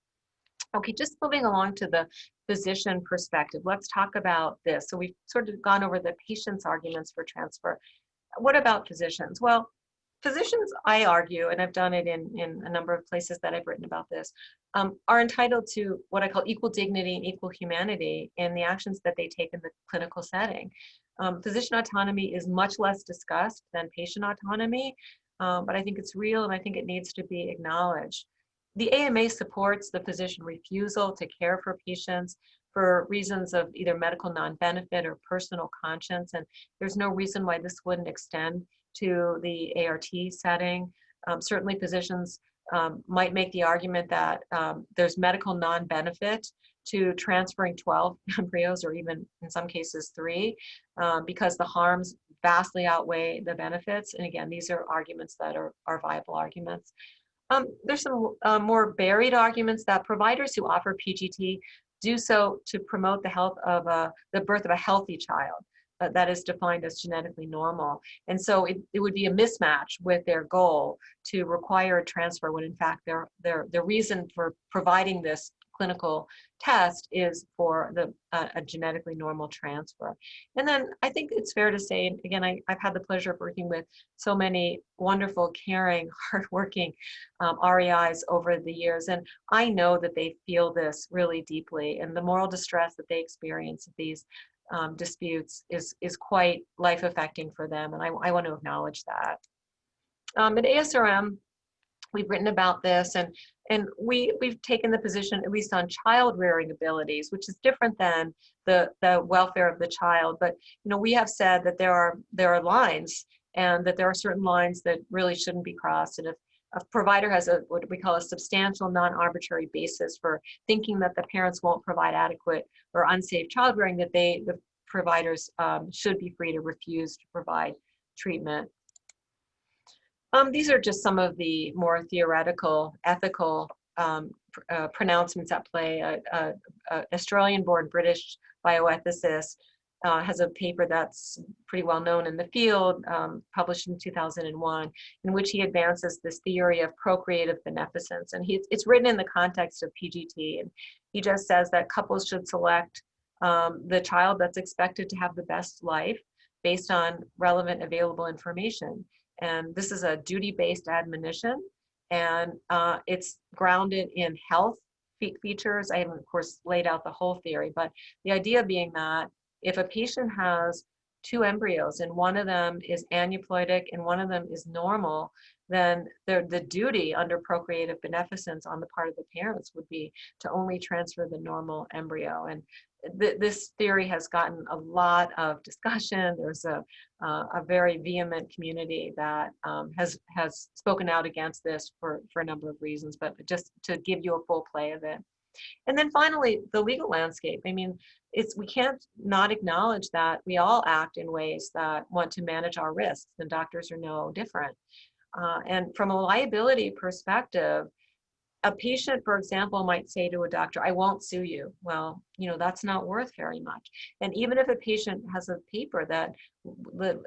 Okay, just moving along to the physician perspective, let's talk about this. So we've sort of gone over the patient's arguments for transfer. What about physicians? Well, physicians, I argue, and I've done it in, in a number of places that I've written about this, um, are entitled to what I call equal dignity and equal humanity in the actions that they take in the clinical setting. Um, physician autonomy is much less discussed than patient autonomy, um, but I think it's real and I think it needs to be acknowledged. The AMA supports the physician refusal to care for patients for reasons of either medical non-benefit or personal conscience, and there's no reason why this wouldn't extend to the ART setting. Um, certainly physicians um, might make the argument that um, there's medical non-benefit to transferring 12 [LAUGHS] embryos or even in some cases three um, because the harms vastly outweigh the benefits. And again, these are arguments that are, are viable arguments. Um, there's some uh, more buried arguments that providers who offer PGT do so to promote the health of a, the birth of a healthy child uh, that is defined as genetically normal. And so it, it would be a mismatch with their goal to require a transfer when in fact their, their, the reason for providing this clinical test is for the uh, a genetically normal transfer. And then I think it's fair to say, again, I, I've had the pleasure of working with so many wonderful, caring, [LAUGHS] hardworking um, REIs over the years, and I know that they feel this really deeply, and the moral distress that they experience these um, disputes is, is quite life affecting for them. And I, I want to acknowledge that. Um, at ASRM, we've written about this and, and we, we've taken the position at least on child rearing abilities, which is different than the, the welfare of the child. But, you know, we have said that there are, there are lines and that there are certain lines that really shouldn't be crossed. And if a provider has a what we call a substantial non-arbitrary basis for thinking that the parents won't provide adequate or unsafe childbearing, that they the providers um, should be free to refuse to provide treatment. Um, these are just some of the more theoretical, ethical um, uh, pronouncements at play. Uh, uh, Australian-born British bioethicist uh, has a paper that's pretty well known in the field, um, published in 2001, in which he advances this theory of procreative beneficence. And he, it's written in the context of PGT. And he just says that couples should select um, the child that's expected to have the best life based on relevant available information. And this is a duty-based admonition. And uh, it's grounded in health features. I haven't, of course, laid out the whole theory, but the idea being that if a patient has two embryos and one of them is aneuploidic and one of them is normal, then the, the duty under procreative beneficence on the part of the parents would be to only transfer the normal embryo. And th this theory has gotten a lot of discussion. [LAUGHS] There's a, uh, a very vehement community that um, has, has spoken out against this for, for a number of reasons, but just to give you a full play of it. And then finally, the legal landscape. I mean, it's we can't not acknowledge that we all act in ways that want to manage our risks, and doctors are no different. Uh, and from a liability perspective, a patient, for example, might say to a doctor, I won't sue you. Well, you know, that's not worth very much. And even if a patient has a paper that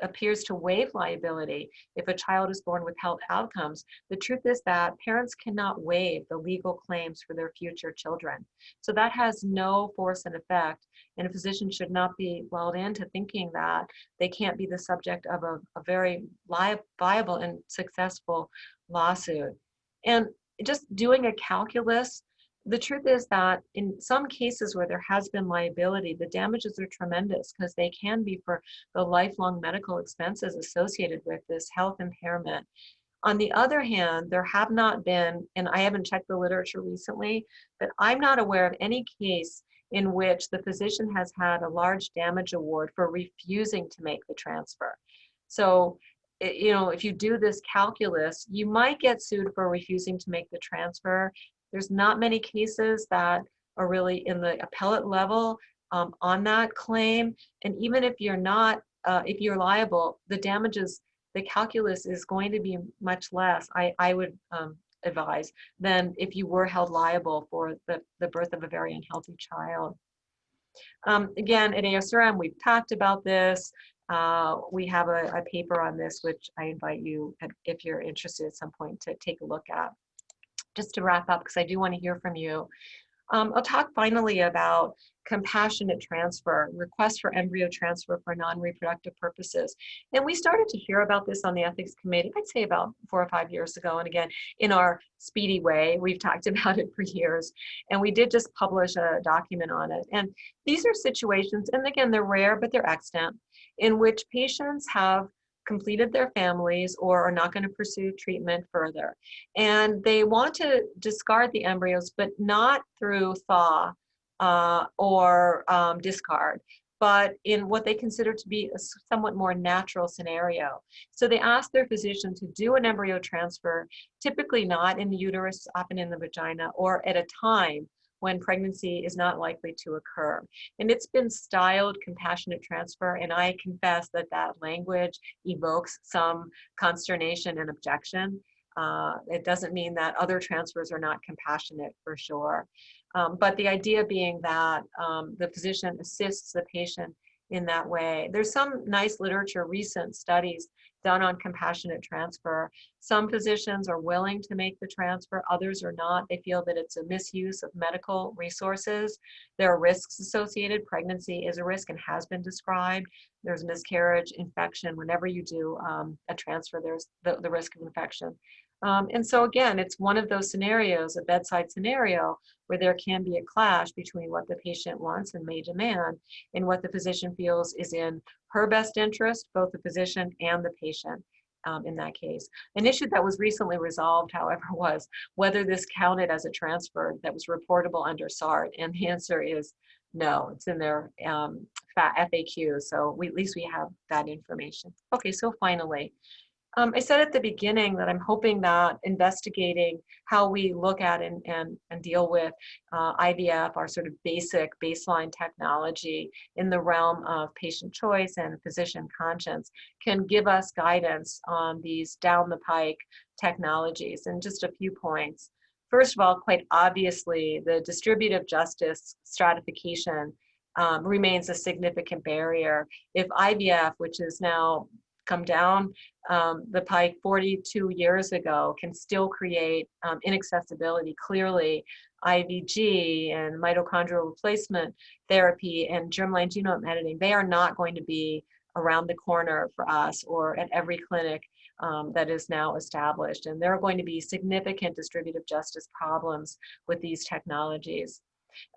appears to waive liability if a child is born with health outcomes, the truth is that parents cannot waive the legal claims for their future children. So that has no force and effect. And a physician should not be lulled into thinking that they can't be the subject of a, a very viable and successful lawsuit. And just doing a calculus, the truth is that in some cases where there has been liability, the damages are tremendous because they can be for the lifelong medical expenses associated with this health impairment. On the other hand, there have not been, and I haven't checked the literature recently, but I'm not aware of any case in which the physician has had a large damage award for refusing to make the transfer. So you know, if you do this calculus, you might get sued for refusing to make the transfer. There's not many cases that are really in the appellate level um, on that claim. And even if you're not, uh, if you're liable, the damages, the calculus is going to be much less, I, I would um, advise, than if you were held liable for the, the birth of a very unhealthy child. Um, again, at ASRM, we've talked about this. Uh, we have a, a, paper on this, which I invite you, if you're interested at some point, to take a look at. Just to wrap up, because I do want to hear from you. Um, I'll talk finally about compassionate transfer, request for embryo transfer for non-reproductive purposes. And we started to hear about this on the ethics committee, I'd say about four or five years ago. And again, in our speedy way, we've [LAUGHS] talked about it for years. And we did just publish a document on it. And these are situations, and again, they're rare, but they're extant, in which patients have completed their families or are not going to pursue treatment further. And they want to discard the embryos, but not through thaw uh, or um, discard, but in what they consider to be a somewhat more natural scenario. So they ask their physician to do an embryo transfer, typically not in the uterus, often in the vagina, or at a time when pregnancy is not likely to occur. And it's been styled compassionate transfer, and I confess that that language evokes some consternation and objection. Uh, it doesn't mean that other transfers are not compassionate for sure. Um, but the idea being that um, the physician assists the patient in that way. There's some nice literature, recent studies done on compassionate transfer. Some physicians are willing to make the transfer, others are not. They feel that it's a misuse of medical resources. There are risks associated. Pregnancy is a risk and has been described. There's miscarriage, infection. Whenever you do um, a transfer, there's the, the risk of infection. Um, and so again, it's one of those scenarios, a bedside scenario, where there can be a clash between what the patient wants and may demand and what the physician feels is in her best interest, both the physician and the patient. Um, in that case. An issue that was recently resolved, [LAUGHS] however, was whether this counted as a transfer that was reportable under SART, and the answer is no, it's in their um, FAQ, so we, at least we have that information. Okay, so finally, um, I said at the beginning that I'm hoping that investigating how we look at and, and, and deal with uh, IVF, our sort of basic baseline technology in the realm of patient choice and physician conscience, can give us guidance on these down the pike technologies. And just a few points. First of all, quite obviously, the distributive justice stratification um, remains a significant barrier. If IVF, which is now come down um, the pike 42 years ago can still create um, inaccessibility. Clearly, IVG and mitochondrial replacement therapy and germline genome editing, they are not going to be around the corner for us or at every clinic um, that is now established. And there are going to be significant distributive justice problems with these technologies.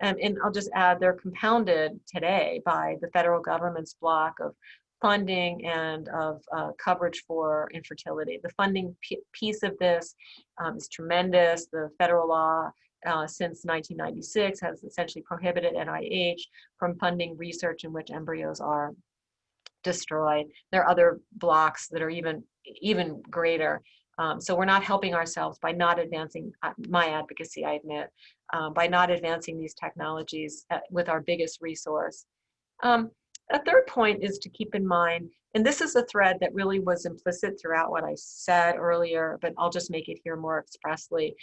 And, and I'll just add, they're compounded today by the federal government's block of funding and of uh, coverage for infertility. The funding piece of this um, is tremendous. The federal law uh, since 1996 has essentially prohibited NIH from funding research in which embryos are destroyed. There are other blocks that are even, even greater. Um, so we're not helping ourselves by not advancing uh, my advocacy, I admit, um, by not advancing these technologies at, uh, with our biggest resource. Um, a third point is to keep in mind, and this is a thread that really was implicit throughout what I said earlier, but I'll just make it here more expressly.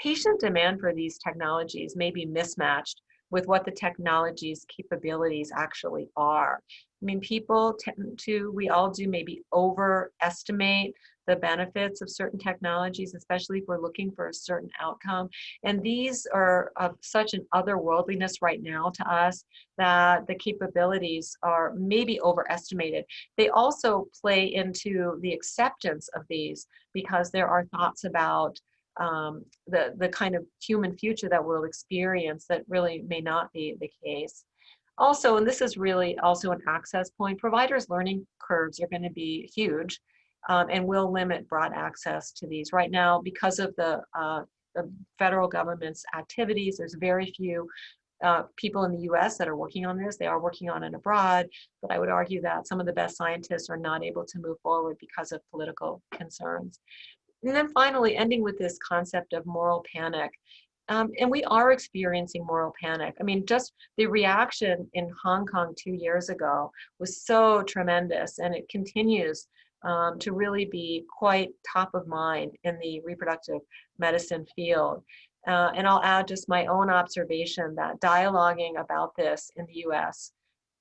Patient demand for these technologies may be mismatched with what the technology's capabilities actually are. I mean, people tend to, we all do maybe overestimate the benefits of certain technologies, especially if we're looking for a certain outcome. And these are of such an otherworldliness right now to us that the capabilities are maybe overestimated. They also play into the acceptance of these because there are thoughts about um, the, the kind of human future that we'll experience that really may not be the case. Also, and this is really also an access point, providers' learning curves are going to be huge um, and will limit broad access to these. Right now, because of the, uh, the federal government's activities, there's very few uh, people in the US that are working on this. They are working on it abroad, but I would argue that some of the best scientists are not able to move forward because of political concerns. And then finally, ending with this concept of moral panic. Um, and we are experiencing moral panic. I mean, just the reaction in Hong Kong two years ago was so tremendous, and it continues um, to really be quite top of mind in the reproductive medicine field. Uh, and I'll add just my own observation that dialoguing about this in the US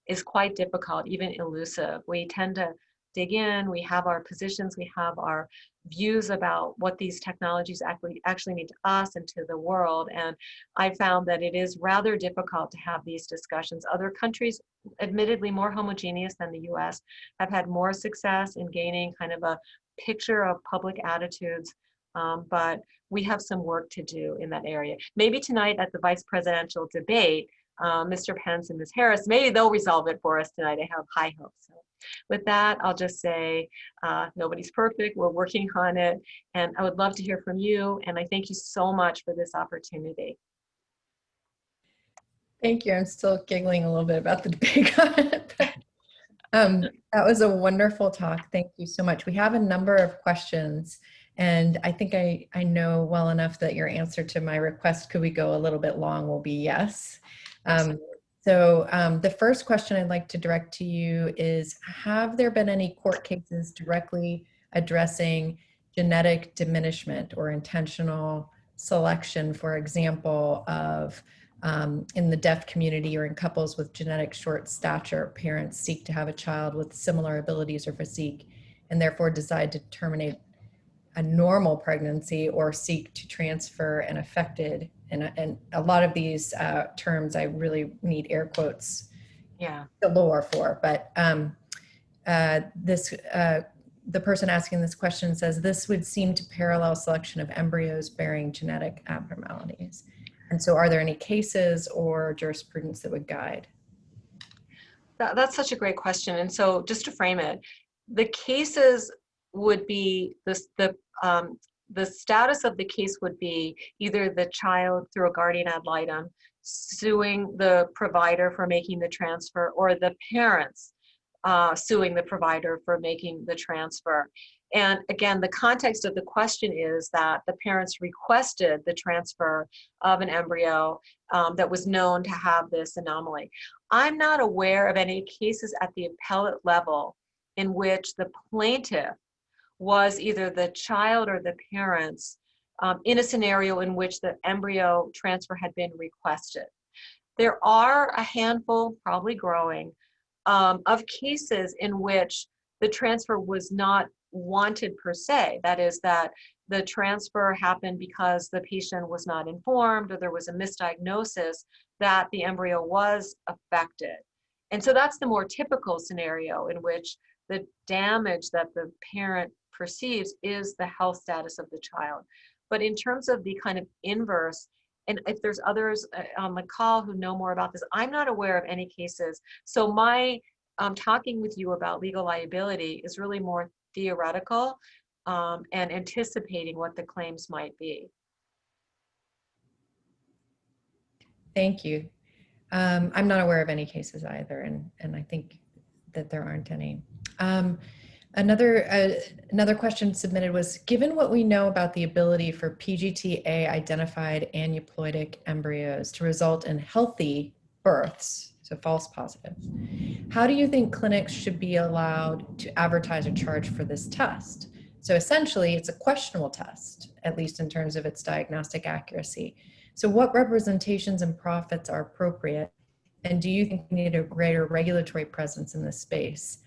is quite difficult, even elusive. We tend to dig in, we have our positions, we have our views about what these technologies actually actually mean to us and to the world. And I found that it is rather difficult to have these discussions. Other countries, admittedly more homogeneous than the US, have had more success in gaining kind of a picture of public attitudes. Um, but we have some work to do in that area. Maybe tonight at the vice presidential debate, uh, Mr. Pence and Ms. Harris, maybe they'll resolve it for us tonight. I have high hopes. So with that, I'll just say uh, nobody's perfect. We're working on it. And I would love to hear from you. And I thank you so much for this opportunity. Thank you. I'm still giggling a little bit about the [LAUGHS] debate um, that was a wonderful talk. Thank you so much. We have a number of questions. And I think I, I know well enough that your answer to my request, could we go a little bit long, will be yes. Um, so um, the first question I'd like to direct to you is, have there been any court cases directly addressing genetic diminishment or intentional selection, for example, of um, in the deaf community or in couples with genetic short stature, parents seek to have a child with similar abilities or physique and therefore decide to terminate a normal pregnancy or seek to transfer an affected and, and a lot of these uh, terms I really need air quotes yeah. galore for but um, uh, this uh, the person asking this question says this would seem to parallel selection of embryos bearing genetic abnormalities. And so are there any cases or jurisprudence that would guide? That, that's such a great question. And so just to frame it the cases would be this the um, the status of the case would be either the child through a guardian ad litem suing the provider for making the transfer or the parents uh, suing the provider for making the transfer. And again, the context of the question is that the parents requested the transfer of an embryo um, that was known to have this anomaly. I'm not aware of any cases at the appellate level in which the plaintiff was either the child or the parents um, in a scenario in which the embryo transfer had been requested. There are a handful, probably growing, um, of cases in which the transfer was not wanted per se. That is, that the transfer happened because the patient was not informed or there was a misdiagnosis that the embryo was affected. And so that's the more typical scenario in which the damage that the parent perceives is the health status of the child. But in terms of the kind of inverse, and if there's others uh, on the call who know more about this, I'm not aware of any cases. So my um, talking with you about legal liability is really more theoretical um, and anticipating what the claims might be. Thank you. Um, I'm not aware of any cases either, and, and I think that there aren't any. Um, Another, uh, another question submitted was, given what we know about the ability for PGTA identified aneuploidic embryos to result in healthy births, so false positives, how do you think clinics should be allowed to advertise or charge for this test? So essentially it's a questionable test, at least in terms of its diagnostic accuracy. So what representations and profits are appropriate? And do you think we need a greater regulatory presence in this space?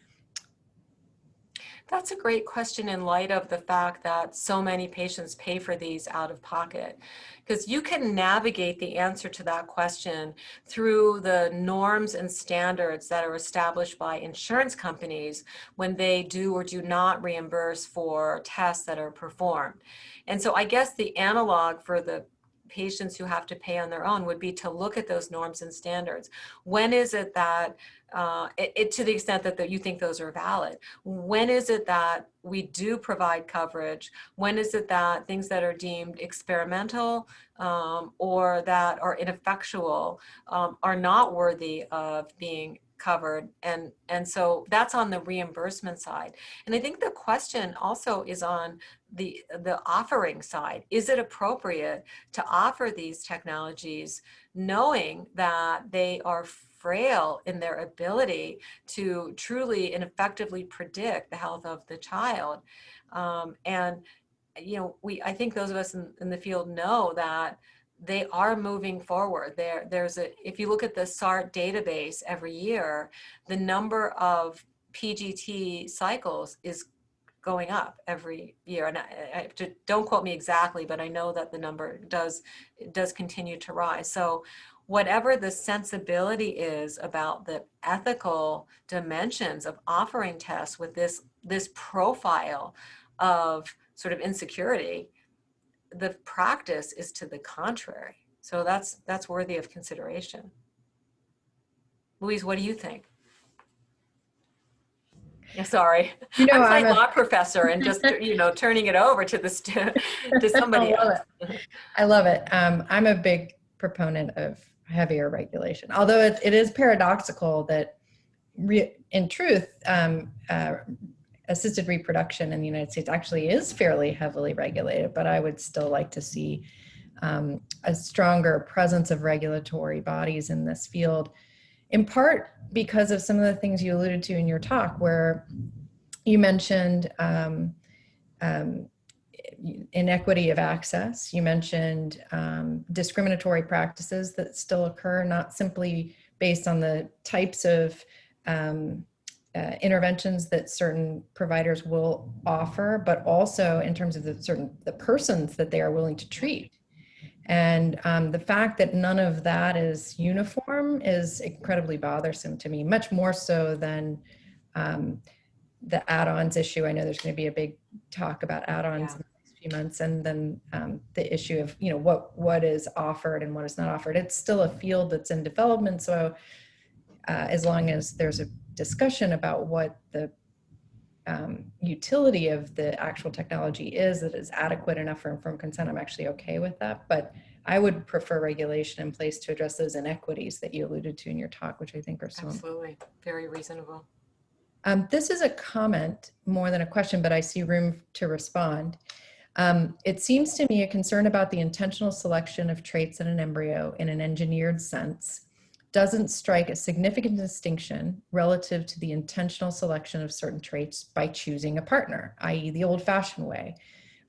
That's a great question in light of the fact that so many patients pay for these out of pocket. Because you can navigate the answer to that question through the norms and standards that are established by insurance companies when they do or do not reimburse for tests that are performed. And so I guess the analog for the patients who have to pay on their own would be to look at those norms and standards. When is it that, uh, it, it, to the extent that, that you think those are valid, when is it that we do provide coverage? When is it that things that are deemed experimental um, or that are ineffectual um, are not worthy of being covered and and so that's on the reimbursement side. And i think the question also is on the the offering side. Is it appropriate to offer these technologies knowing that they are frail in their ability to truly and effectively predict the health of the child? Um, and you know we i think those of us in, in the field know that they are moving forward. There, there's a, if you look at the SART database every year, the number of PGT cycles is going up every year. And I, I, I- don't quote me exactly, but I know that the number does, does continue to rise. So whatever the sensibility is about the ethical dimensions of offering tests with this, this profile of sort of insecurity, the practice is to the contrary. So that's, that's worthy of consideration. Louise, what do you think? Yeah, sorry. You know, I'm a- law professor and just, [LAUGHS] you know, turning it over to the, to [LAUGHS] somebody I love else. I love it. Um, I'm a big proponent of heavier regulation, although it, it is paradoxical that re- in truth, um, uh, assisted reproduction in the United States actually is fairly heavily regulated, but I would still like to see um, a stronger presence of regulatory bodies in this field, in part because of some of the things you alluded to in your talk, where you mentioned um, um, inequity of access. You mentioned um, discriminatory practices that still occur, not simply based on the types of um, uh, interventions that certain providers will offer, but also in terms of the certain the persons that they are willing to treat. And um, the fact that none of that is uniform is incredibly bothersome to me, much more so than um, the add-ons issue. I know there's going to be a big talk about add-ons Yeah. in the next few months, and then um, the issue of you know what what is offered and what is not offered. It's still a field that's in development, so uh, as long as there's a discussion about what the um, utility of the actual technology is that is adequate enough for informed consent, I'm actually okay with that. But I would prefer regulation in place to address those inequities that you alluded to in your talk, which I think are so. Absolutely. Very reasonable. Um, this is a comment more than a question, but I see room to respond. Um, it seems to me a concern about the intentional selection of traits in an embryo in an engineered sense doesn't strike a significant distinction relative to the intentional selection of certain traits by choosing a partner, i.e. the old fashioned way.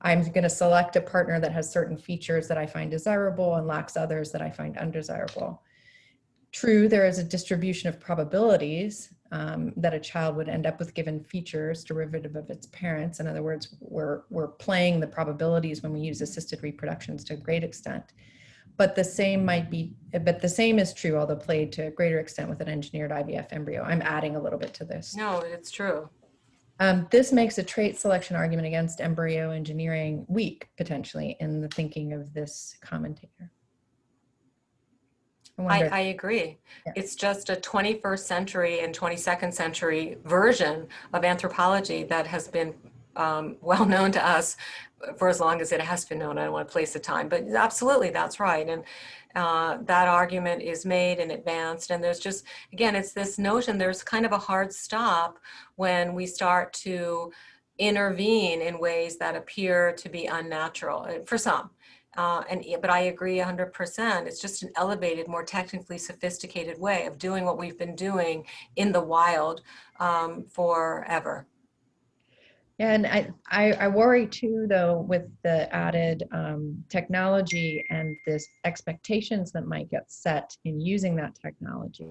I'm going to select a partner that has certain features that I find desirable and lacks others that I find undesirable. True, there is a distribution of probabilities um, that a child would end up with given features derivative of its parents. In other words, we're, we're playing the probabilities when we use assisted reproductions to a great extent. But the same might be, but the same is true, although played to a greater extent with an engineered IVF embryo. I'm adding a little bit to this. No, it's true. Um, this makes a trait selection argument against embryo engineering weak, potentially, in the thinking of this commentator. I I, I agree. Yeah. It's just a 21st century and 22nd century version of anthropology that has been um, well known to us for as long as it has been known. I don't want to place a time, but absolutely, that's right. And uh, that argument is made and advanced. And there's just, again, it's this notion there's kind of a hard stop when we start to intervene in ways that appear to be unnatural uh, for some. Uh, and but I agree 100%. It's just an elevated, more technically sophisticated way of doing what we've been doing in the wild um, forever. And I, I, I worry too, though, with the added um, technology and this expectations that might get set in using that technology.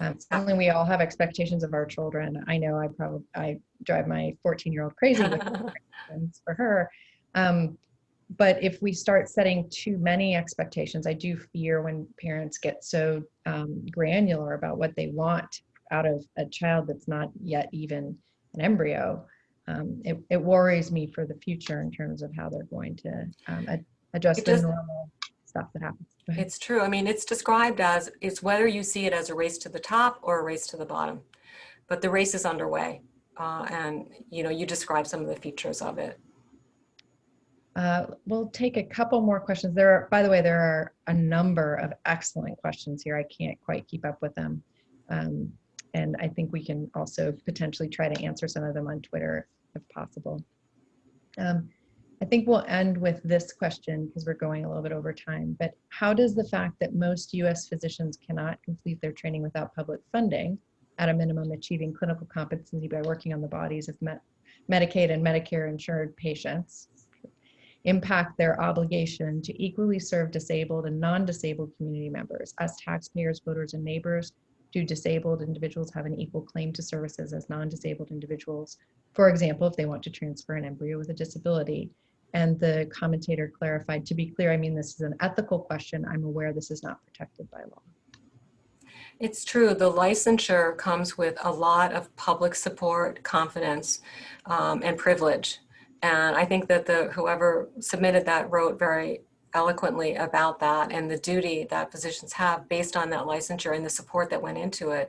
Um, certainly, we all have expectations of our children. I know I probably I drive my 14 year old crazy for her. Um, but if we start setting too many expectations, I do fear when parents get so um, granular about what they want out of a child that's not yet even an embryo. Um, it, it worries me for the future in terms of how they're going to um, ad- adjust It the normal stuff that happens. It's true. I mean, it's described as it's whether you see it as a race to the top or a race to the bottom, but the race is underway. Uh, and you know, you describe some of the features of it. Uh, we'll take a couple more questions. There are, by the way, there are a number of excellent questions here. I can't quite keep up with them. Um, and I think we can also potentially try to answer some of them on Twitter if possible. Um, I think we'll end with this question because we're going a little bit over time, but how does the fact that most US physicians cannot complete their training without public funding, at a minimum achieving clinical competency by working on the bodies of Med- Medicaid and Medicare insured patients, impact their obligation to equally serve disabled and non-disabled community members as taxpayers, voters, and neighbors do disabled individuals have an equal claim to services as non-disabled individuals? For example, if they want to transfer an embryo with a disability. And the commentator clarified, to be clear, I mean, this is an ethical question. I'm aware this is not protected by law. It's true, the licensure comes with a lot of public support, confidence, um, and privilege. And I think that the whoever submitted that wrote very eloquently about that and the duty that physicians have based on that licensure and the support that went into it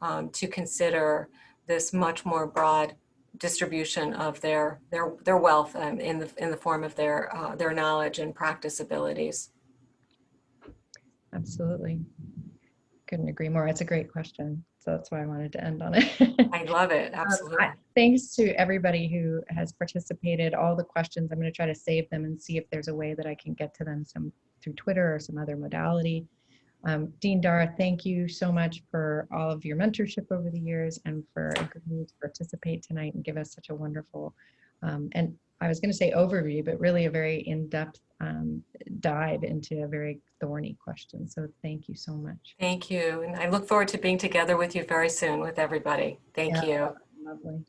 um, to consider this much more broad distribution of their their their wealth um, in the in the form of their uh, their knowledge and practice abilities. Absolutely. Couldn't agree more. It's a great question. So that's why I wanted to end on it. I love it. [LAUGHS] Um, Absolutely. I- Thanks to everybody who has participated, all the questions. I'm going to try to save them and see if there's a way that I can get to them some through Twitter or some other modality. Um, Dean Daar, thank you so much for all of your mentorship over the years and for agreeing to participate tonight and give us such a wonderful um, and I was going to say overview, but really a very in-depth um, dive into a very thorny question. So thank you so much. Thank you. And I look forward to being together with you very soon with everybody. Thank Yeah. you. Lovely.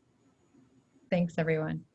Thanks, everyone.